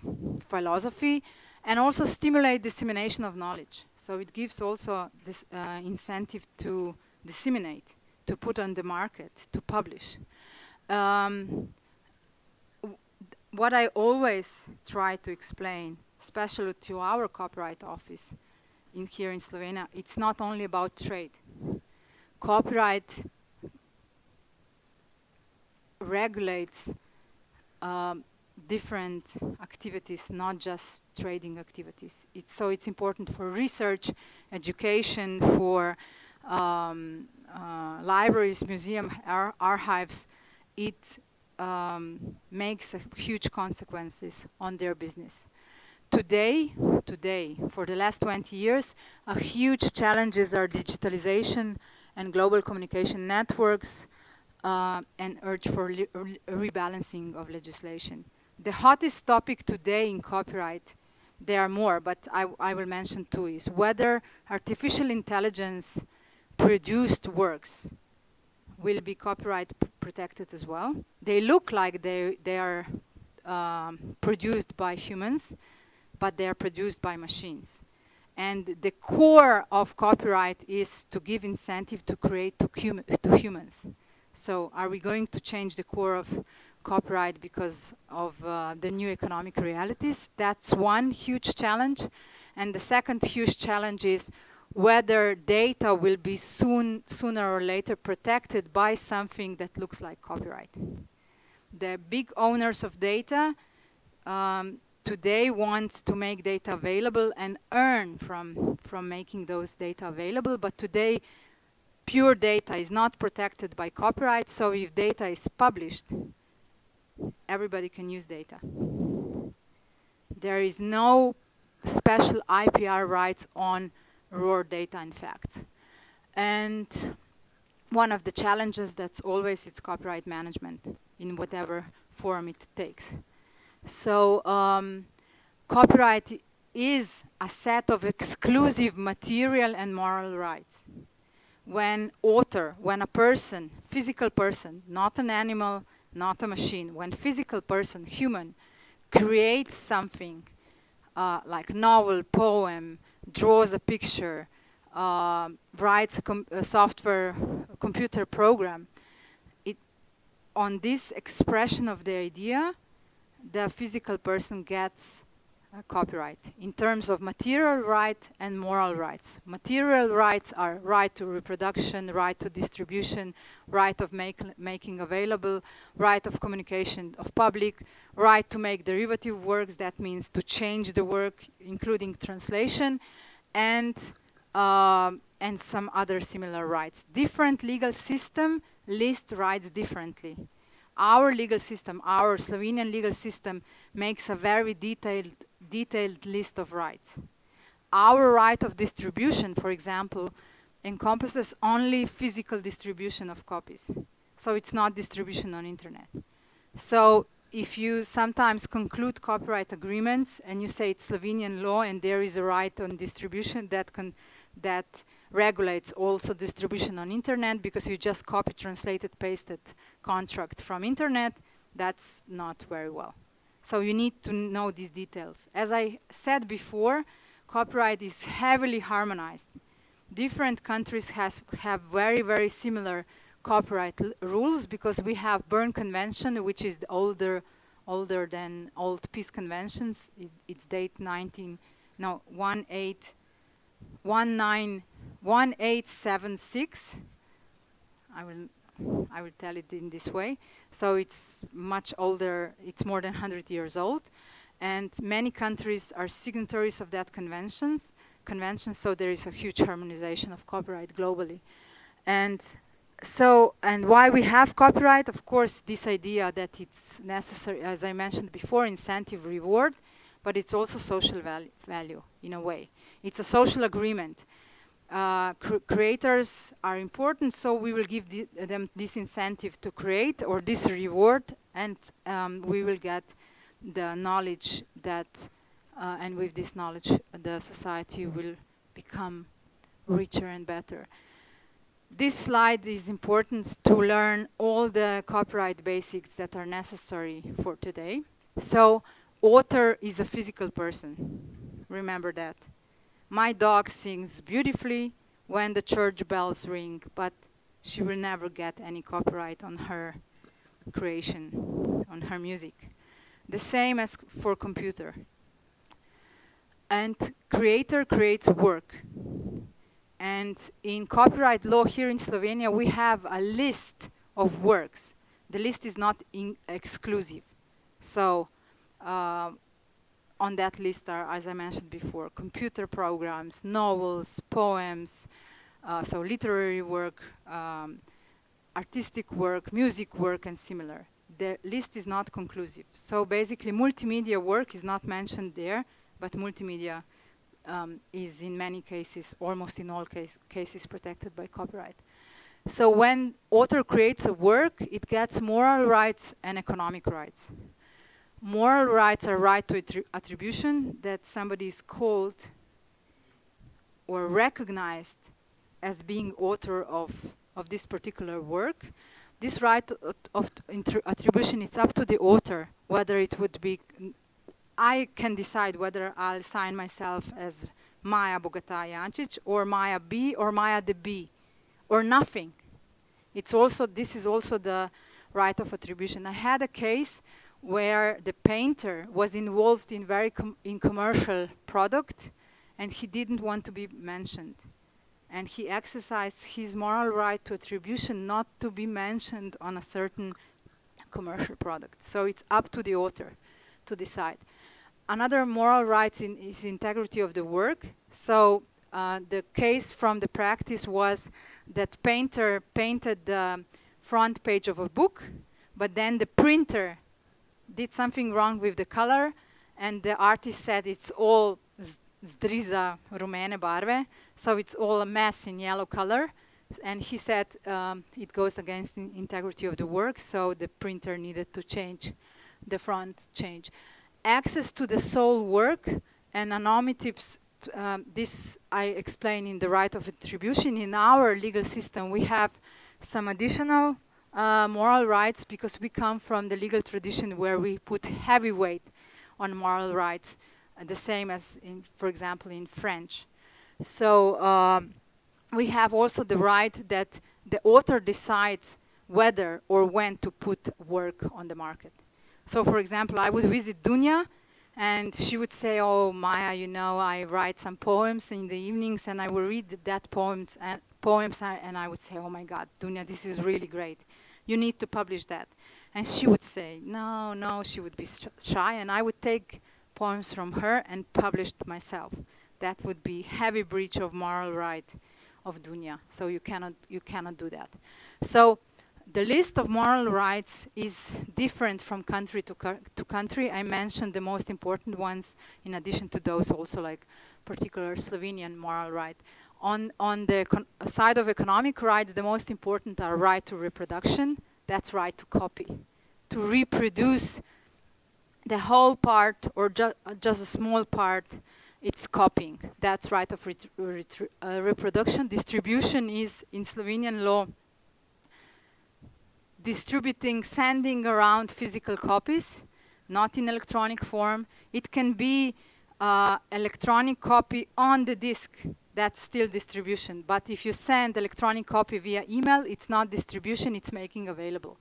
philosophy and also stimulate dissemination of knowledge. So it gives also this uh, incentive to disseminate, to put on the market, to publish. Um, what I always try to explain, especially to our copyright office in here in Slovenia, it's not only about trade. Copyright regulates um, different activities, not just trading activities. It's, so it's important for research, education, for um, uh, libraries, museum, ar archives. It um, makes huge consequences on their business. Today, today, for the last 20 years, a huge challenges are digitalization and global communication networks uh, and urge for re rebalancing of legislation the hottest topic today in copyright, there are more, but I, I will mention two, is whether artificial intelligence produced works will be copyright protected as well. They look like they, they are um, produced by humans, but they are produced by machines. And the core of copyright is to give incentive to create to, to humans. So are we going to change the core of copyright because of uh, the new economic realities. That's one huge challenge. And the second huge challenge is whether data will be soon, sooner or later protected by something that looks like copyright. The big owners of data um, today want to make data available and earn from, from making those data available, but today pure data is not protected by copyright, so if data is published, everybody can use data. There is no special IPR rights on raw data, in fact. And one of the challenges that's always is copyright management in whatever form it takes. So um, copyright is a set of exclusive material and moral rights. When author, when a person, physical person, not an animal, not a machine, when physical person, human, creates something uh, like novel, poem, draws a picture, uh, writes a, com a, software, a computer program, it, on this expression of the idea, the physical person gets copyright in terms of material right and moral rights. Material rights are right to reproduction, right to distribution, right of make, making available, right of communication of public, right to make derivative works, that means to change the work, including translation, and, um, and some other similar rights. Different legal system list rights differently. Our legal system, our Slovenian legal system, makes a very detailed detailed list of rights. Our right of distribution, for example, encompasses only physical distribution of copies. So it's not distribution on internet. So if you sometimes conclude copyright agreements and you say it's Slovenian law and there is a right on distribution that can that regulates also distribution on internet because you just copy, translated, pasted contract from internet, that's not very well. So you need to know these details. As I said before, copyright is heavily harmonized. Different countries has, have very, very similar copyright rules because we have Berne Convention, which is older, older than old peace conventions. It, it's date 19, no, 18, 19, 1876. I will I will tell it in this way. So it's much older, it's more than 100 years old. And many countries are signatories of that conventions, convention, so there is a huge harmonization of copyright globally. And so, and why we have copyright, of course, this idea that it's necessary, as I mentioned before, incentive reward, but it's also social value, value in a way. It's a social agreement cr creators are important, so we will give the, them this incentive to create or this reward, and um, we will get the knowledge that, uh, and with this knowledge, the society will become richer and better. This slide is important to learn all the copyright basics that are necessary for today. So, author is a physical person. Remember that. My dog sings beautifully when the church bells ring, but she will never get any copyright on her creation, on her music. The same as for computer. And creator creates work. And in copyright law here in Slovenia, we have a list of works. The list is not exclusive. So uh, on that list are, as I mentioned before, computer programs, novels, poems, uh, so literary work, um, artistic work, music work, and similar. The list is not conclusive. So basically, multimedia work is not mentioned there, but multimedia um, is in many cases, almost in all case, cases, protected by copyright. So when author creates a work, it gets moral rights and economic rights moral rights are right to attribution that somebody is called or recognized as being author of, of this particular work. This right of attribution is up to the author, whether it would be, I can decide whether I'll sign myself as Maya Bogataj Jančič or Maya B or Maya the B or nothing. It's also, this is also the right of attribution. I had a case where the painter was involved in very com in commercial product and he didn't want to be mentioned. And he exercised his moral right to attribution not to be mentioned on a certain commercial product. So it's up to the author to decide. Another moral right in, is integrity of the work. So uh, the case from the practice was that painter painted the front page of a book but then the printer did something wrong with the color and the artist said it's all zdriza rumene barve so it's all a mess in yellow color. And he said um, it goes against the integrity of the work so the printer needed to change the front change. Access to the sole work and anonymity um, this I explain in the right of attribution. In our legal system we have some additional uh, moral rights because we come from the legal tradition where we put heavy weight on moral rights, uh, the same as, in, for example, in French. So um, we have also the right that the author decides whether or when to put work on the market. So, for example, I would visit Dunja and she would say, "Oh, Maya, you know, I write some poems in the evenings, and I will read that poems and poems, and I would say, "Oh my God, Dunja, this is really great you need to publish that. And she would say, no, no, she would be shy. And I would take poems from her and publish myself. That would be heavy breach of moral right of Dunja. So you cannot, you cannot do that. So the list of moral rights is different from country to, to country. I mentioned the most important ones in addition to those also like particular Slovenian moral right on, on the side of economic rights, the most important are right to reproduction, that's right to copy. To reproduce the whole part or ju just a small part, it's copying. That's right of uh, reproduction. Distribution is, in Slovenian law, distributing, sending around physical copies, not in electronic form. It can be uh, electronic copy on the disk that's still distribution. But if you send electronic copy via email, it's not distribution, it's making available.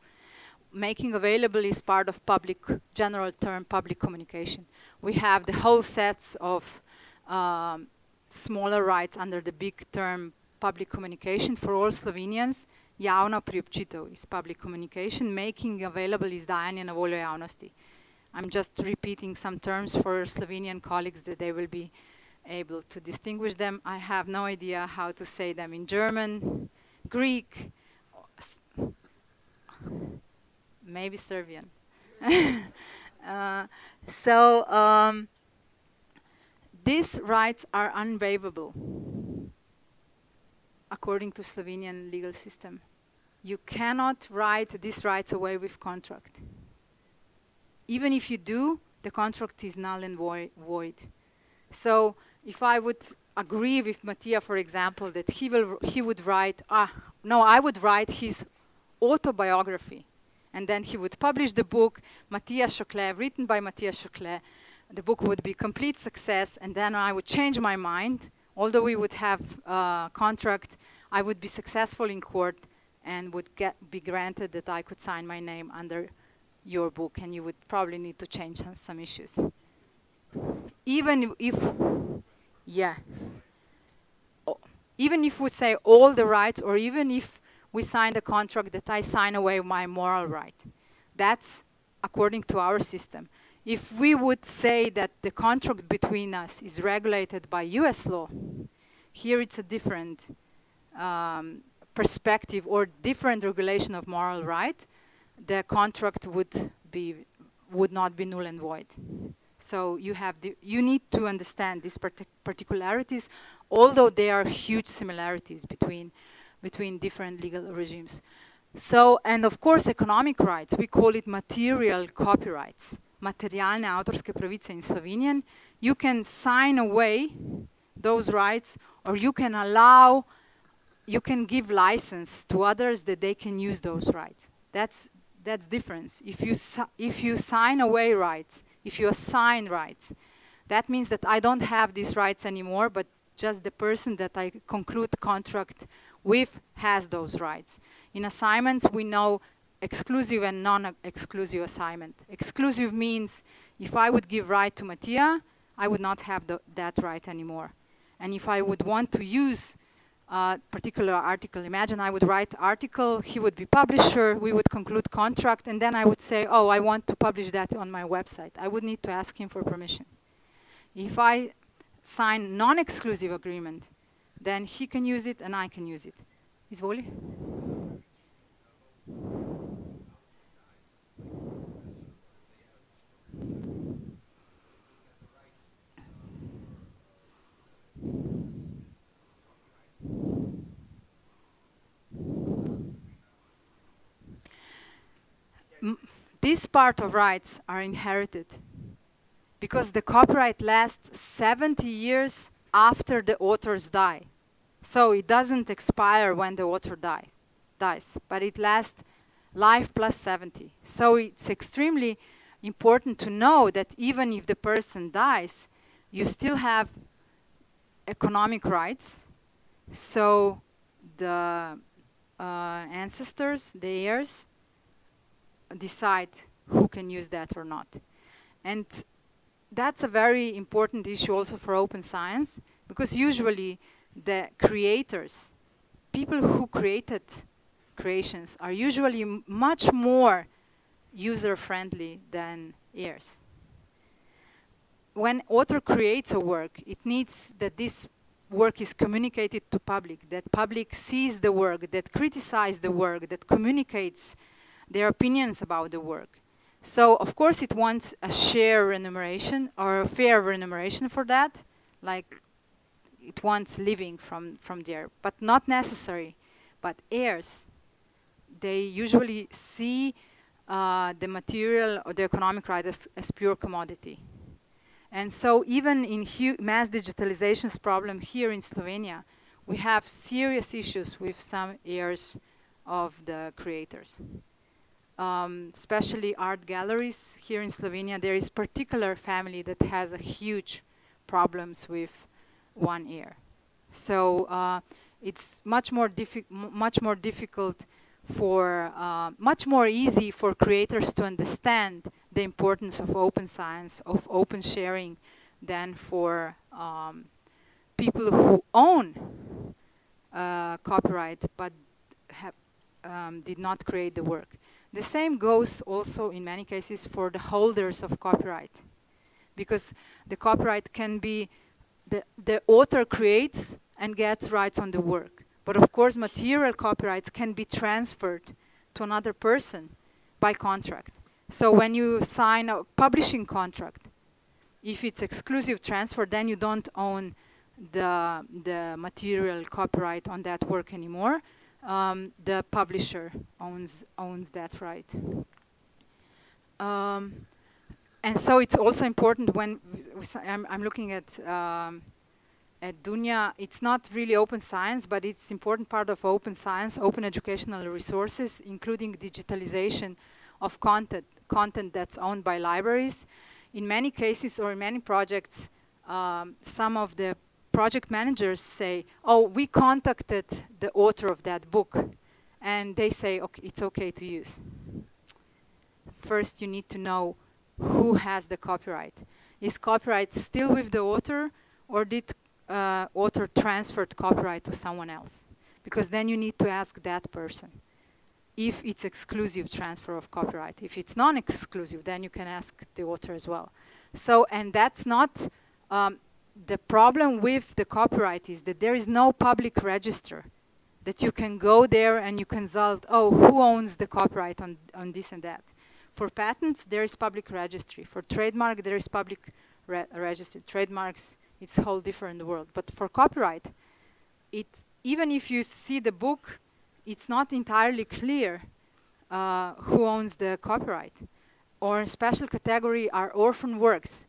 Making available is part of public, general term public communication. We have the whole sets of um, smaller rights under the big term public communication for all Slovenians. Javna priobčitev is public communication. Making available is dajanje na voljo javnosti. I'm just repeating some terms for Slovenian colleagues that they will be able to distinguish them. I have no idea how to say them in German, Greek, maybe Serbian. [laughs] uh, so um, these rights are unwaivable according to Slovenian legal system. You cannot write these rights away with contract. Even if you do, the contract is null and void. So if I would agree with Mattia, for example, that he will he would write ah no, I would write his autobiography, and then he would publish the book Matthias Choclet, written by Matthias Choclet. The book would be complete success, and then I would change my mind. Although we would have a contract, I would be successful in court and would get be granted that I could sign my name under your book, and you would probably need to change some, some issues. Even if yeah. Even if we say all the rights, or even if we sign the contract that I sign away my moral right, that's according to our system. If we would say that the contract between us is regulated by US law, here it's a different um, perspective or different regulation of moral right, the contract would be would not be null and void. So you have the, you need to understand these particularities, although there are huge similarities between between different legal regimes. So, and of course, economic rights, we call it material copyrights, materialne autorske pravice in Slovenian. You can sign away those rights or you can allow, you can give license to others that they can use those rights. That's, that's difference. If you, if you sign away rights, if you assign rights. That means that I don't have these rights anymore, but just the person that I conclude contract with has those rights. In assignments, we know exclusive and non-exclusive assignment. Exclusive means if I would give right to Mattia, I would not have the, that right anymore. And if I would want to use a particular article, imagine I would write article, he would be publisher, we would conclude contract, and then I would say, oh, I want to publish that on my website. I would need to ask him for permission. If I sign non-exclusive agreement, then he can use it and I can use it. Is it. Izvoli. This part of rights are inherited because the copyright lasts 70 years after the authors die. So it doesn't expire when the author die, dies, but it lasts life plus 70. So it's extremely important to know that even if the person dies, you still have economic rights. So the uh, ancestors, the heirs, decide who can use that or not. And that's a very important issue also for open science because usually the creators, people who created creations are usually much more user-friendly than ears. When author creates a work, it needs that this work is communicated to public, that public sees the work, that criticizes the work, that communicates their opinions about the work. So of course it wants a share remuneration or a fair remuneration for that, like it wants living from, from there, but not necessary. But heirs, they usually see uh, the material or the economic right as, as pure commodity. And so even in mass digitalization's problem here in Slovenia, we have serious issues with some heirs of the creators um, especially art galleries here in Slovenia, there is particular family that has a huge problems with one ear. So uh, it's much more much more difficult for uh, much more easy for creators to understand the importance of open science, of open sharing, than for um, people who own uh, copyright but have, um, did not create the work. The same goes also in many cases for the holders of copyright because the copyright can be the, the author creates and gets rights on the work. But of course, material copyrights can be transferred to another person by contract. So when you sign a publishing contract, if it's exclusive transfer, then you don't own the, the material copyright on that work anymore um, the publisher owns owns that right. Um, and so it's also important when I'm, I'm looking at um, at Dunja, it's not really open science, but it's important part of open science, open educational resources, including digitalization of content, content that's owned by libraries. In many cases or in many projects, um, some of the project managers say, oh, we contacted the author of that book, and they say, okay, it's okay to use. First, you need to know who has the copyright. Is copyright still with the author, or did uh, author transferred copyright to someone else? Because then you need to ask that person if it's exclusive transfer of copyright. If it's non-exclusive, then you can ask the author as well. So, and that's not um, the problem with the copyright is that there is no public register that you can go there and you consult, oh, who owns the copyright on, on this and that. For patents, there is public registry. For trademark, there is public re registry. Trademarks, it's a whole different world. But for copyright, it, even if you see the book, it's not entirely clear uh, who owns the copyright. Or special category are orphan works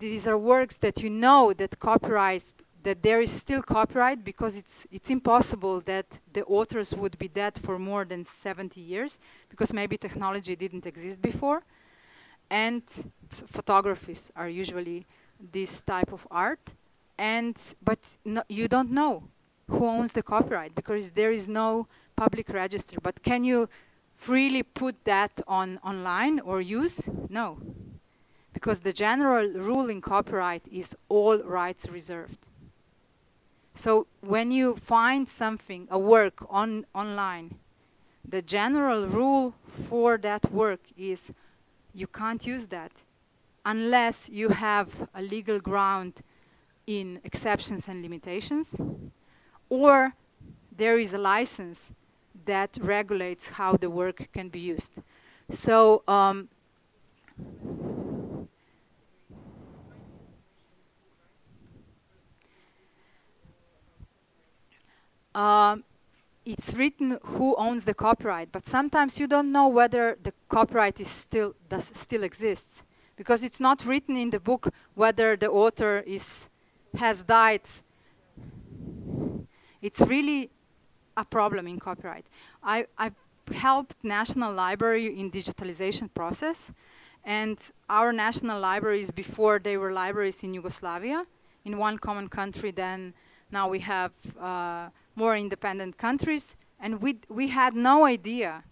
these are works that you know that copyright that there is still copyright because it's it's impossible that the authors would be dead for more than 70 years because maybe technology didn't exist before. And photographies are usually this type of art. And but no, you don't know who owns the copyright because there is no public register. But can you freely put that on online or use? No, because the general rule in copyright is all rights reserved. So when you find something, a work on online, the general rule for that work is you can't use that unless you have a legal ground in exceptions and limitations or there is a license that regulates how the work can be used. So um, um, it's written who owns the copyright, but sometimes you don't know whether the copyright is still does still exists because it's not written in the book whether the author is has died. It's really a problem in copyright. I, I've helped National Library in digitalization process, and our national libraries before they were libraries in Yugoslavia, in one common country. Then now we have uh, more independent countries, and we we had no idea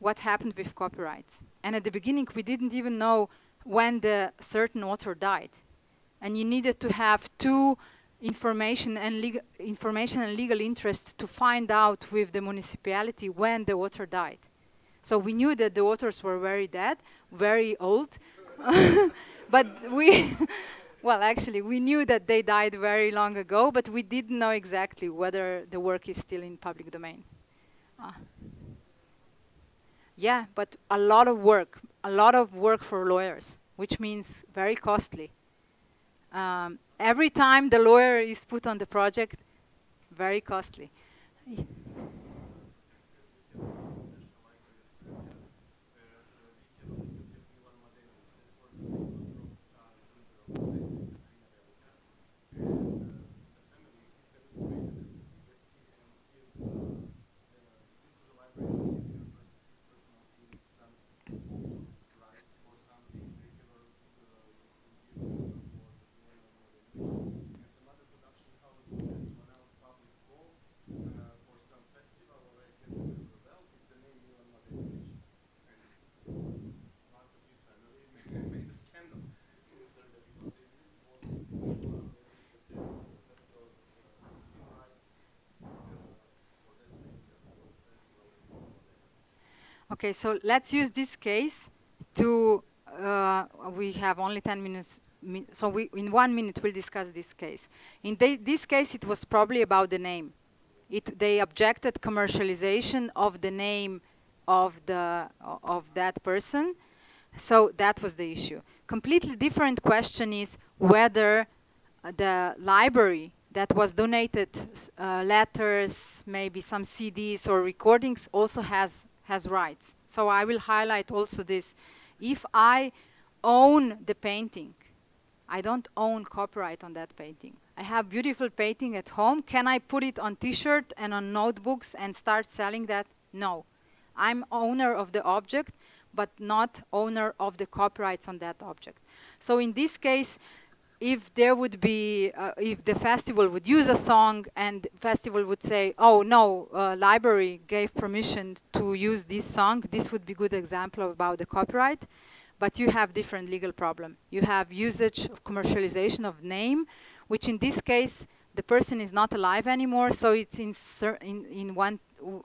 what happened with copyright. And at the beginning, we didn't even know when the certain author died, and you needed to have two information and legal information and legal interest to find out with the municipality when the author died. So we knew that the authors were very dead, very old, [laughs] but we, well, actually, we knew that they died very long ago, but we didn't know exactly whether the work is still in public domain. Uh, yeah, but a lot of work, a lot of work for lawyers, which means very costly. Um, every time the lawyer is put on the project, very costly. Okay, so let's use this case to, uh, we have only 10 minutes, so we, in one minute we'll discuss this case. In this case, it was probably about the name. It, they objected commercialization of the name of, the, of that person, so that was the issue. Completely different question is whether the library that was donated uh, letters, maybe some CDs or recordings also has has rights. So I will highlight also this. If I own the painting, I don't own copyright on that painting. I have beautiful painting at home. Can I put it on t-shirt and on notebooks and start selling that? No. I'm owner of the object, but not owner of the copyrights on that object. So in this case, if there would be, uh, if the festival would use a song and festival would say, oh no, uh, library gave permission to use this song, this would be a good example about the copyright. But you have different legal problem. You have usage of commercialization of name, which in this case, the person is not alive anymore, so it's in, in, in, one,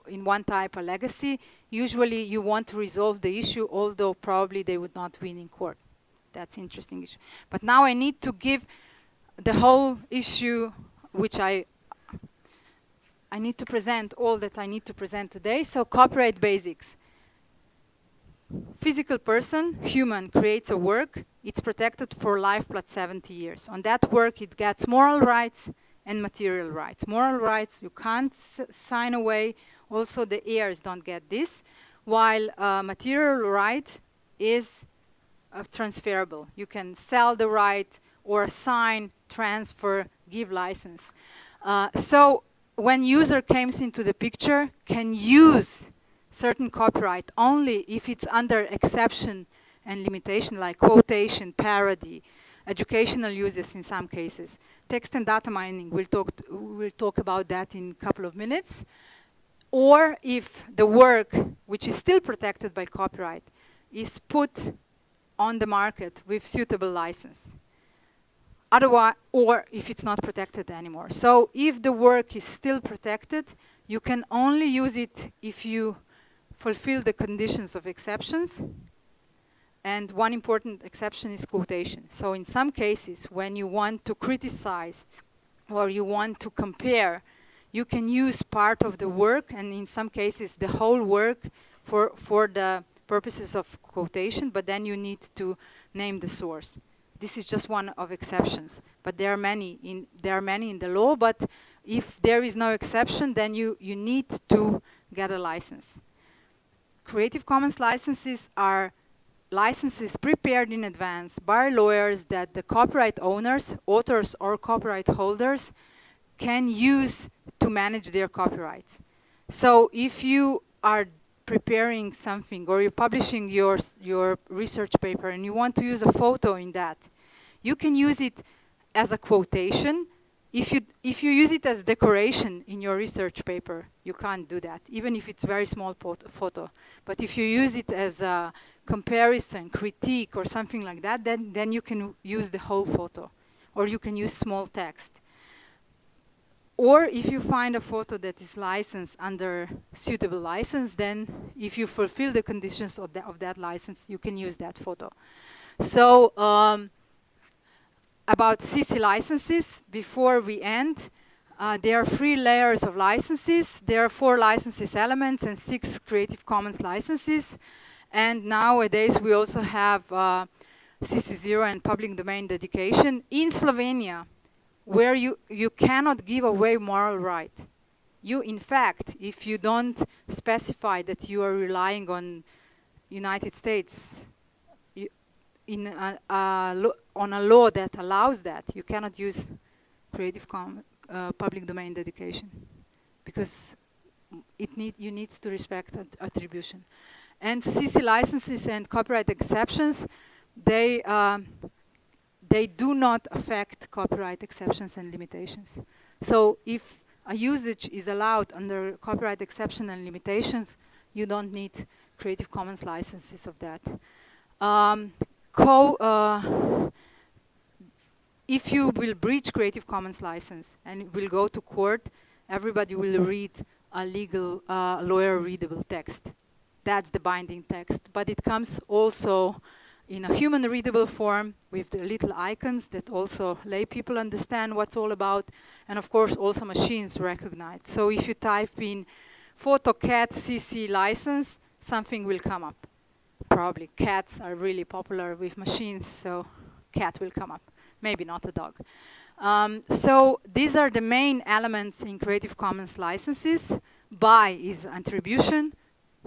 in one type of legacy. Usually you want to resolve the issue, although probably they would not win in court that's interesting issue. But now I need to give the whole issue, which I I need to present all that I need to present today. So copyright basics. Physical person, human, creates a work. It's protected for life plus 70 years. On that work, it gets moral rights and material rights. Moral rights, you can't sign away. Also, the heirs don't get this. While uh, material right is uh, transferable. You can sell the right or sign, transfer, give license. Uh, so when user comes into the picture, can use certain copyright only if it's under exception and limitation like quotation, parody, educational uses in some cases. Text and data mining, we'll talk, we'll talk about that in a couple of minutes. or if the work, which is still protected by copyright, is put on the market with suitable license. Otherwise, or if it's not protected anymore. So if the work is still protected, you can only use it if you fulfill the conditions of exceptions. And one important exception is quotation. So in some cases, when you want to criticize or you want to compare, you can use part of the work and in some cases the whole work for, for the purposes of quotation, but then you need to name the source. This is just one of exceptions, but there are many in there are many in the law. But if there is no exception, then you you need to get a license. Creative Commons licenses are licenses prepared in advance by lawyers that the copyright owners, authors, or copyright holders can use to manage their copyrights. So if you are preparing something or you're publishing your, your research paper and you want to use a photo in that, you can use it as a quotation. If you, if you use it as decoration in your research paper, you can't do that, even if it's very small photo. But if you use it as a comparison, critique, or something like that, then, then you can use the whole photo. Or you can use small text. Or if you find a photo that is licensed under suitable license, then if you fulfill the conditions of, the, of that license, you can use that photo. So um, about CC licenses, before we end, uh, there are three layers of licenses. There are four licenses elements and six Creative Commons licenses. And nowadays we also have uh, CC0 and public domain dedication. In Slovenia, where you, you cannot give away moral right. You, in fact, if you don't specify that you are relying on United States you, in a, a on a law that allows that, you cannot use Creative Commons uh, public domain dedication because it need you need to respect attribution. And CC licenses and copyright exceptions, they um, they do not affect copyright exceptions and limitations. So if a usage is allowed under copyright exception and limitations, you don't need Creative Commons licenses of that. Um, co, uh, if you will breach Creative Commons license and will go to court, everybody will read a legal, uh, lawyer readable text. That's the binding text. But it comes also in a human readable form with the little icons that also lay people understand what's all about and of course also machines recognize. So if you type in PhotoCat CC license, something will come up. Probably cats are really popular with machines, so cat will come up. Maybe not a dog. Um, so these are the main elements in Creative Commons licenses. By is attribution,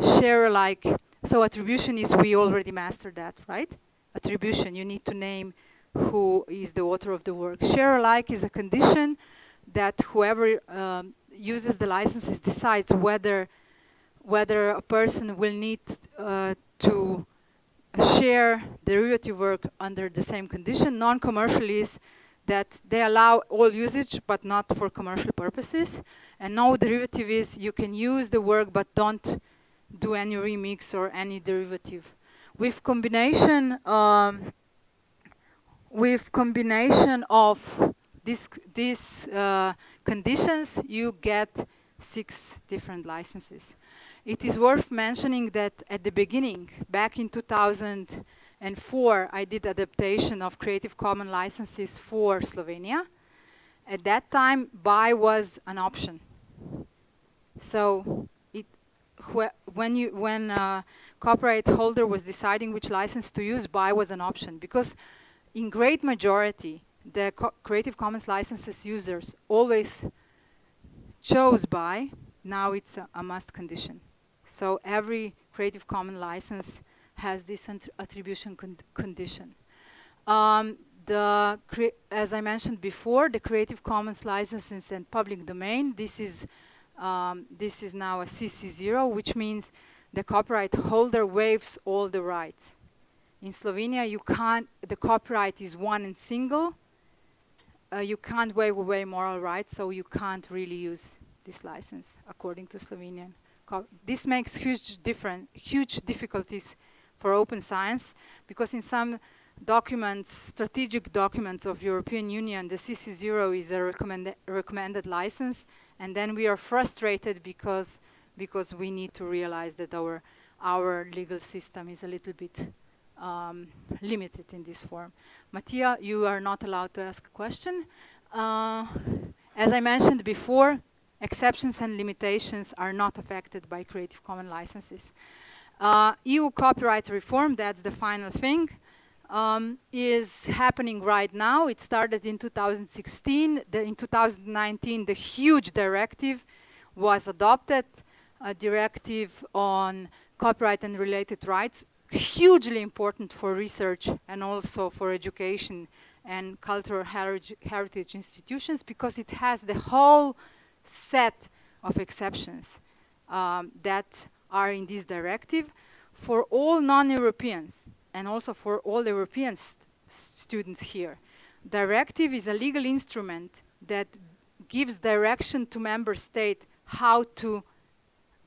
share alike so attribution is, we already mastered that, right? Attribution, you need to name who is the author of the work. Share alike is a condition that whoever um, uses the licenses decides whether whether a person will need uh, to share derivative work under the same condition. Non-commercial is that they allow all usage but not for commercial purposes. And no derivative is you can use the work but don't do any remix or any derivative. With combination, um, with combination of these these uh, conditions, you get six different licenses. It is worth mentioning that at the beginning, back in 2004, I did adaptation of Creative Commons licenses for Slovenia. At that time, BY was an option. So when you when a copyright holder was deciding which license to use, BY was an option because in great majority the Co Creative Commons licenses users always chose BY. Now it's a, a must condition. So every Creative Commons license has this attribution con condition. Um, the as I mentioned before, the Creative Commons licenses and public domain. This is um, this is now a CC0, which means the copyright holder waives all the rights. In Slovenia, you can't, the copyright is one and single. Uh, you can't waive away moral rights, so you can't really use this license according to Slovenian. This makes huge different, huge difficulties for open science because in some documents, strategic documents of European Union, the CC0 is a recommended, recommended license, and then we are frustrated because because we need to realize that our our legal system is a little bit um, limited in this form. Mattia, you are not allowed to ask a question. Uh, as I mentioned before, exceptions and limitations are not affected by Creative Commons licenses. Uh, EU copyright reform, that's the final thing, um, is happening right now. It started in 2016. The, in 2019, the huge directive was adopted, a directive on copyright and related rights, hugely important for research and also for education and cultural heritage institutions because it has the whole set of exceptions um, that are in this directive for all non-Europeans and also for all European st students here. Directive is a legal instrument that gives direction to member states how to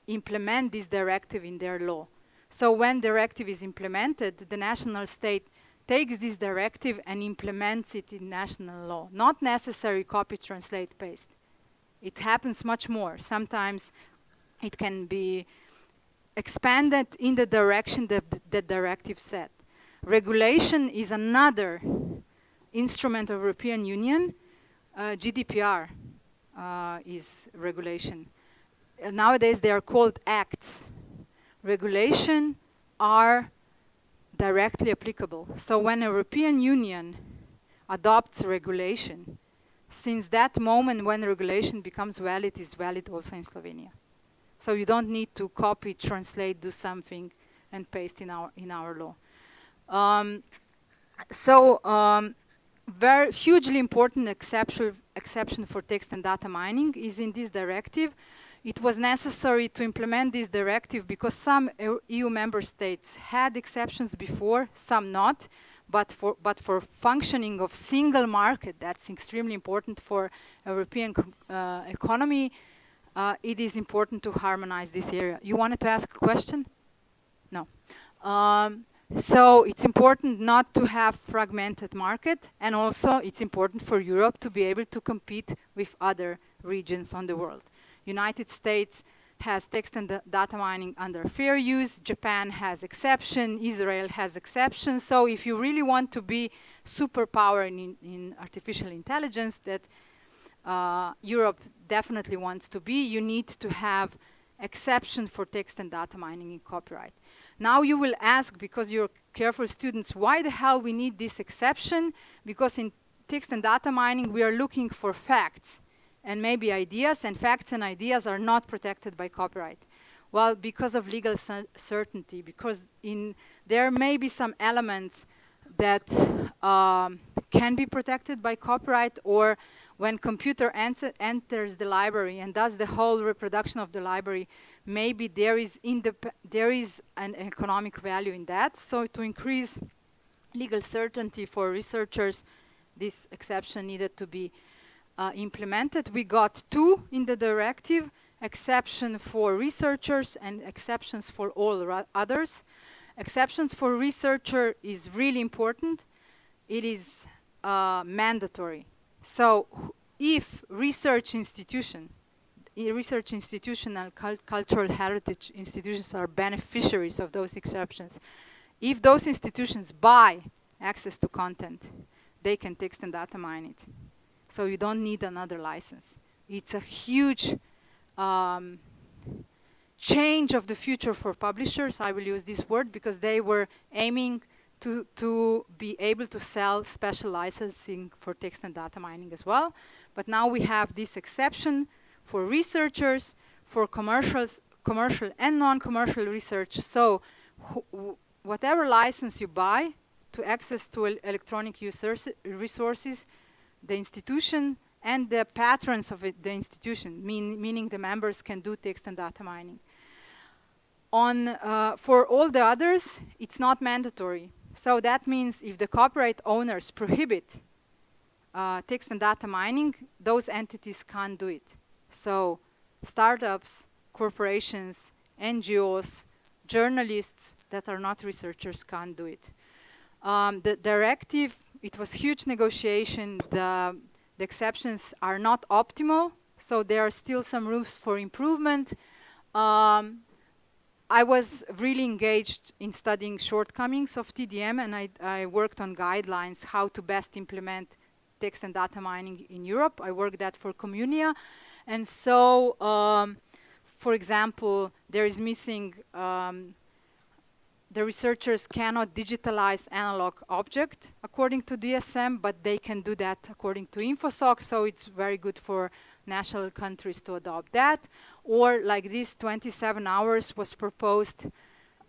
implement this directive in their law. So when directive is implemented, the national state takes this directive and implements it in national law. Not necessary copy, translate, paste. It happens much more. Sometimes it can be expanded in the direction that the directive set. Regulation is another instrument of European Union. Uh, GDPR uh, is regulation. Uh, nowadays they are called acts. Regulation are directly applicable. So when European Union adopts regulation, since that moment when regulation becomes valid, is valid also in Slovenia. So you don't need to copy, translate, do something, and paste in our in our law. Um, so um, very hugely important exception exception for text and data mining is in this directive. It was necessary to implement this directive because some EU member states had exceptions before, some not but for but for functioning of single market that's extremely important for European uh, economy uh, it is important to harmonize this area. You wanted to ask a question? No. Um, so it's important not to have fragmented market and also it's important for Europe to be able to compete with other regions on the world United States has text and data mining under fair use. Japan has exception. Israel has exception. So if you really want to be superpower in, in artificial intelligence that uh, Europe definitely wants to be, you need to have exception for text and data mining in copyright. Now you will ask, because you're careful students, why the hell we need this exception? Because in text and data mining, we are looking for facts and maybe ideas and facts and ideas are not protected by copyright. Well, because of legal certainty, because in there may be some elements that um, can be protected by copyright or when computer enter, enters the library and does the whole reproduction of the library, maybe there is, there is an economic value in that. So to increase legal certainty for researchers, this exception needed to be uh, implemented. We got two in the directive, exception for researchers and exceptions for all others. Exceptions for researcher is really important. It is uh, mandatory. So if research institution, research institutional cultural heritage institutions are beneficiaries of those exceptions, if those institutions buy access to content, they can text and data mine it so you don't need another license. It's a huge um, change of the future for publishers. I will use this word because they were aiming to, to be able to sell special licensing for text and data mining as well. But now we have this exception for researchers, for commercials, commercial and non-commercial research. So whatever license you buy to access to electronic resources, the institution and the patrons of it, the institution, mean, meaning the members can do text and data mining. On, uh, for all the others, it's not mandatory. So that means if the copyright owners prohibit uh, text and data mining, those entities can't do it. So startups, corporations, NGOs, journalists that are not researchers can't do it. Um, the directive, it was huge negotiation. The, the exceptions are not optimal, so there are still some rooms for improvement. Um, I was really engaged in studying shortcomings of TDM and I, I, worked on guidelines how to best implement text and data mining in Europe. I worked that for Communia. And so, um, for example, there is missing, um, the researchers cannot digitalize analog object according to DSM, but they can do that according to InfoSoc. So it's very good for national countries to adopt that. Or like this 27 hours was proposed,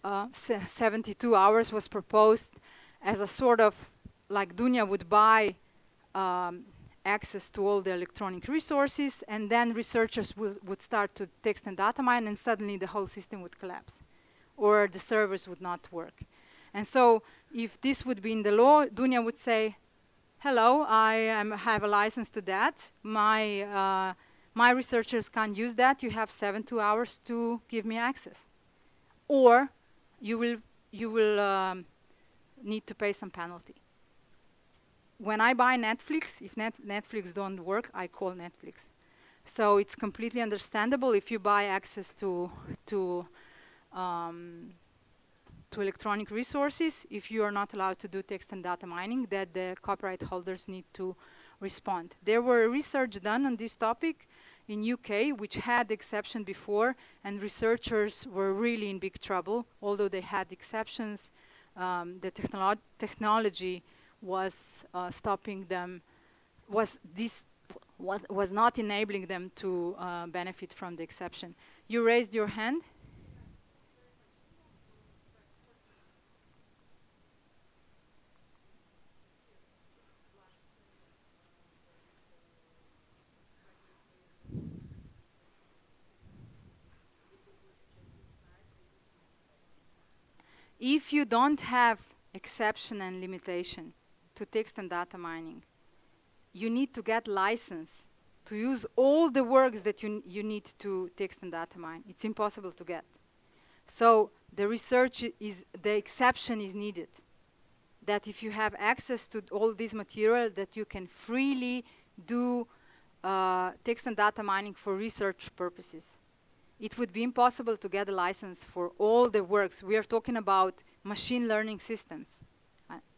uh, 72 hours was proposed as a sort of like Dunja would buy um, access to all the electronic resources and then researchers would start to text and data mine and suddenly the whole system would collapse or the servers would not work. And so if this would be in the law, Dunja would say, hello, I am, have a license to that. My, uh, my researchers can't use that. You have seven, two hours to give me access. Or you will, you will um, need to pay some penalty. When I buy Netflix, if Net Netflix don't work, I call Netflix. So it's completely understandable if you buy access to, to um, to electronic resources if you are not allowed to do text and data mining that the copyright holders need to respond. There were research done on this topic in UK which had exception before and researchers were really in big trouble although they had exceptions um, the technolo technology was uh, stopping them was this was, was not enabling them to uh, benefit from the exception. You raised your hand? if you don't have exception and limitation to text and data mining, you need to get license to use all the works that you, you need to text and data mine. It's impossible to get. So the research is, the exception is needed. That if you have access to all this material, that you can freely do uh, text and data mining for research purposes it would be impossible to get a license for all the works. We are talking about machine learning systems.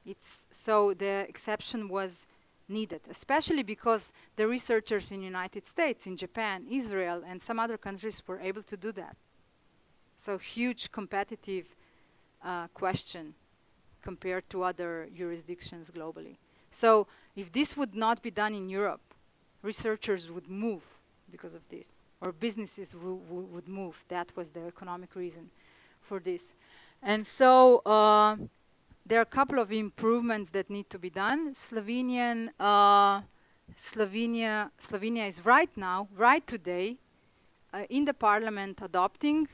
It's so the exception was needed, especially because the researchers in the United States, in Japan, Israel, and some other countries were able to do that. So huge competitive uh, question compared to other jurisdictions globally. So if this would not be done in Europe, researchers would move because of this or businesses would move. That was the economic reason for this. And so uh, there are a couple of improvements that need to be done. Slovenian, uh, Slovenia, Slovenia is right now, right today, uh, in the parliament adopting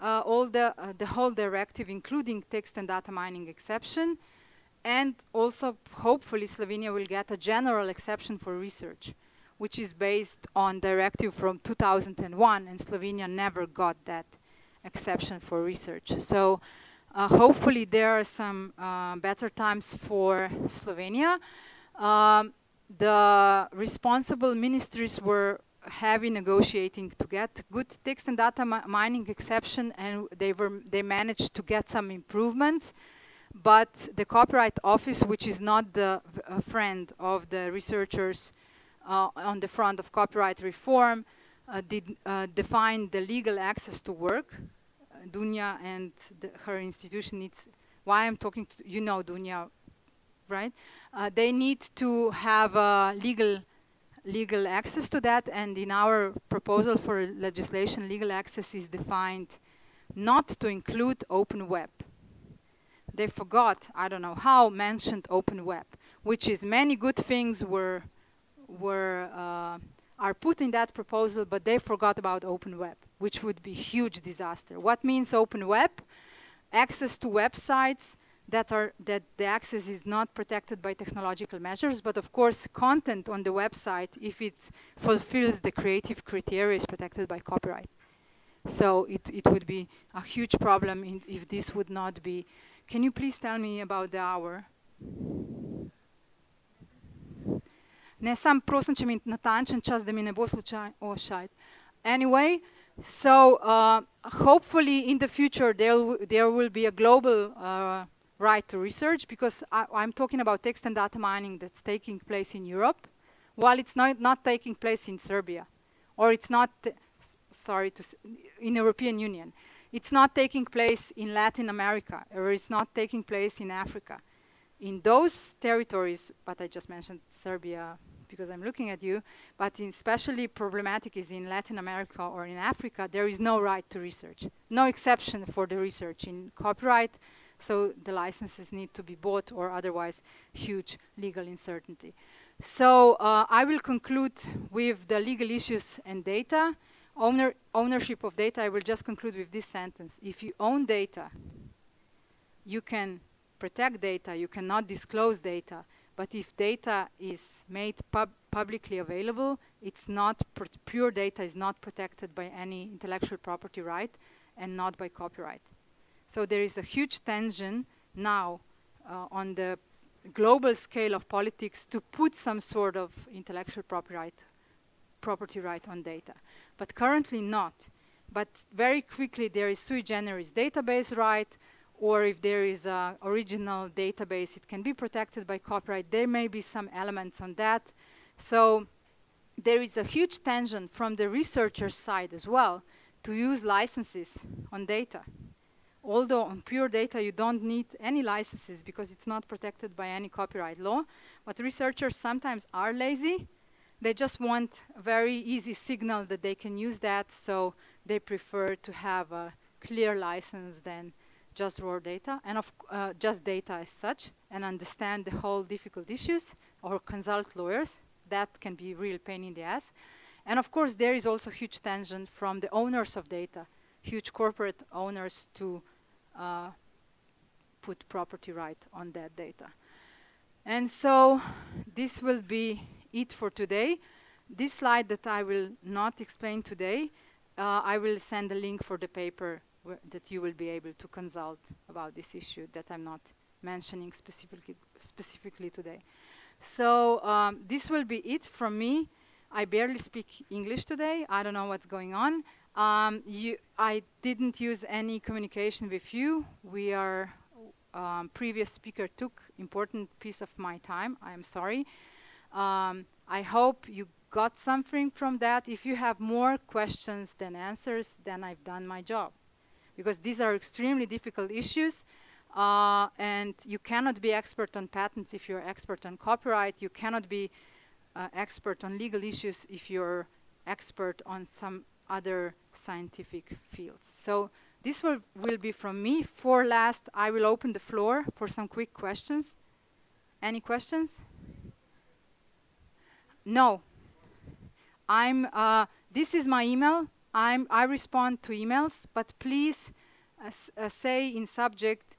uh, all the uh, the whole directive, including text and data mining exception, and also hopefully Slovenia will get a general exception for research which is based on directive from 2001 and Slovenia never got that exception for research. So uh, hopefully there are some uh, better times for Slovenia. Um, the responsible ministries were heavy negotiating to get good text and data mi mining exception and they were they managed to get some improvements but the copyright office which is not the friend of the researchers uh, on the front of copyright reform uh, did uh, define the legal access to work. Dunja and the, her institution needs, why I'm talking to, you know Dunja, right? they need to have legal legal access to that and in our proposal for legislation legal access is defined not to include open web they forgot i don't know how mentioned open web which is many good things were were uh, are put in that proposal, but they forgot about open web, which would be huge disaster. What means open web? Access to websites that are that the access is not protected by technological measures, but of course content on the website, if it fulfills the creative criteria, is protected by copyright. So it, it would be a huge problem in, if this would not be. Can you please tell me about the hour? Ne, sam prosim, če mi natančen čas, da mi ne bo. Anyway, so uh, hopefully in the future there, there will be a global uh, right to research because I, am talking about text and data mining that's taking place in Europe, while it's not, not taking place in Serbia, or it's not, sorry, to, in European Union. It's not taking place in Latin America, or it's not taking place in Africa. In those territories, but I just mentioned Serbia because I'm looking at you, but especially problematic is in Latin America or in Africa, there is no right to research, no exception for the research in copyright, so the licenses need to be bought or otherwise huge legal uncertainty. So uh, I will conclude with the legal issues and data. Owner, ownership of data, I will just conclude with this sentence. If you own data, you can protect data, you cannot disclose data, but if data is made pub publicly available, it's not pure data is not protected by any intellectual property right and not by copyright. So there is a huge tension now uh, on the global scale of politics to put some sort of intellectual property right, property right on data, but currently not. But very quickly there is sui generis database right, or if there is an original database, it can be protected by copyright. There may be some elements on that. So there is a huge tension from the researcher side as well to use licenses on data although on pure data you don't need any licenses because it's not protected by any copyright law, but researchers sometimes are lazy. They just want a very easy signal that they can use that, so they prefer to have a clear license than just raw data and of uh, just data as such and understand the whole difficult issues or consult lawyers. That can be real pain in the ass. And of course, there is also huge tension from the owners of data, huge corporate owners to uh, put property right on that data. And so this will be it for today. This slide that I will not explain today, uh, I will send a link for the paper that you will be able to consult about this issue that I'm not mentioning specifically, specifically today. So um, this will be it from me. I barely speak English today. I don't know what's going on. Um, you, I didn't use any communication with you. We are, um, previous speaker took important piece of my time. I am sorry. Um, I hope you got something from that. If you have more questions than answers, then I've done my job. Because these are extremely difficult issues. Uh, and you cannot be expert on patents if you're expert on copyright. You cannot be uh, expert on legal issues if you're expert on some other scientific fields. So this will, will be from me. For last, I will open the floor for some quick questions. Any questions? No. I'm, uh, this is my email. I'm, I respond to emails, but please uh, uh, say in subject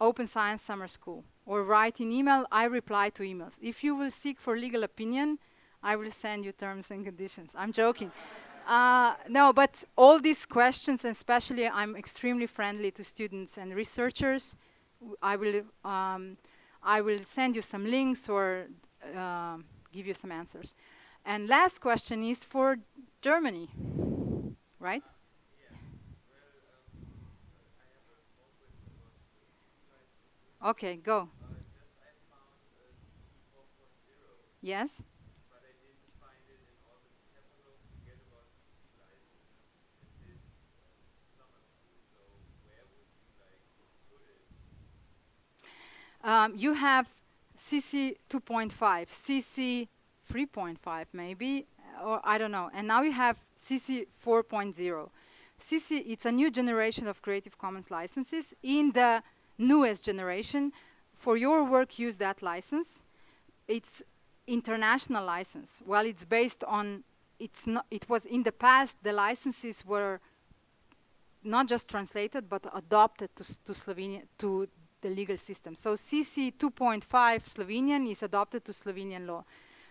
Open Science Summer School or write in email, I reply to emails. If you will seek for legal opinion, I will send you terms and conditions. I'm joking. Uh, no, but all these questions, especially I'm extremely friendly to students and researchers. I will, um, I will send you some links or uh, give you some answers. And last question is for Germany, right? Okay, go. Yes? um, you have CC 2.5, CC 3.5 maybe, or I don't know. And now you have CC 4.0. CC, it's a new generation of Creative Commons licenses. In the newest generation, for your work, use that license. It's international license. Well, it's based on, it's not, it was in the past, the licenses were not just translated, but adopted to, to Slovenia, to the legal system. So CC 2.5 Slovenian is adopted to Slovenian law.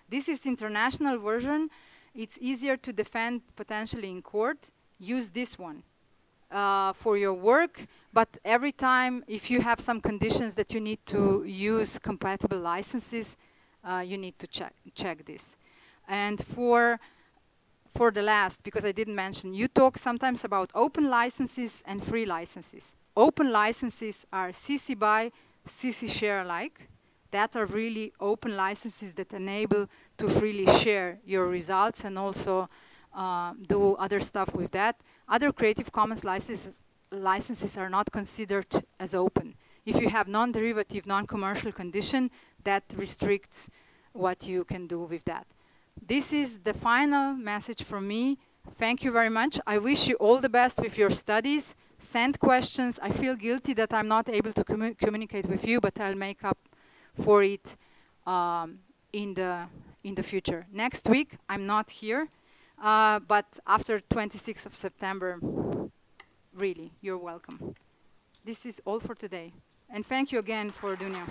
This is international version. It's easier to defend potentially in court. Use this one uh, for your work, but every time if you have some conditions that you need to use compatible licenses, uh, you need to check check this. And for for the last, because I didn't mention, you talk sometimes about open licenses and free licenses. Open licenses are CC BY, CC share alike. That are really open licenses that enable to freely share your results and also uh, do other stuff with that. Other Creative Commons licenses, licenses are not considered as open. If you have non-derivative, non-commercial condition, that restricts what you can do with that. This is the final message from me. Thank you very much. I wish you all the best with your studies. Send questions. I feel guilty that I'm not able to commu communicate with you, but I'll make up for it um, in the in the future. Next week, I'm not here, uh, but after 26th of September, really, you're welcome. This is all for today. And thank you again for Dunja.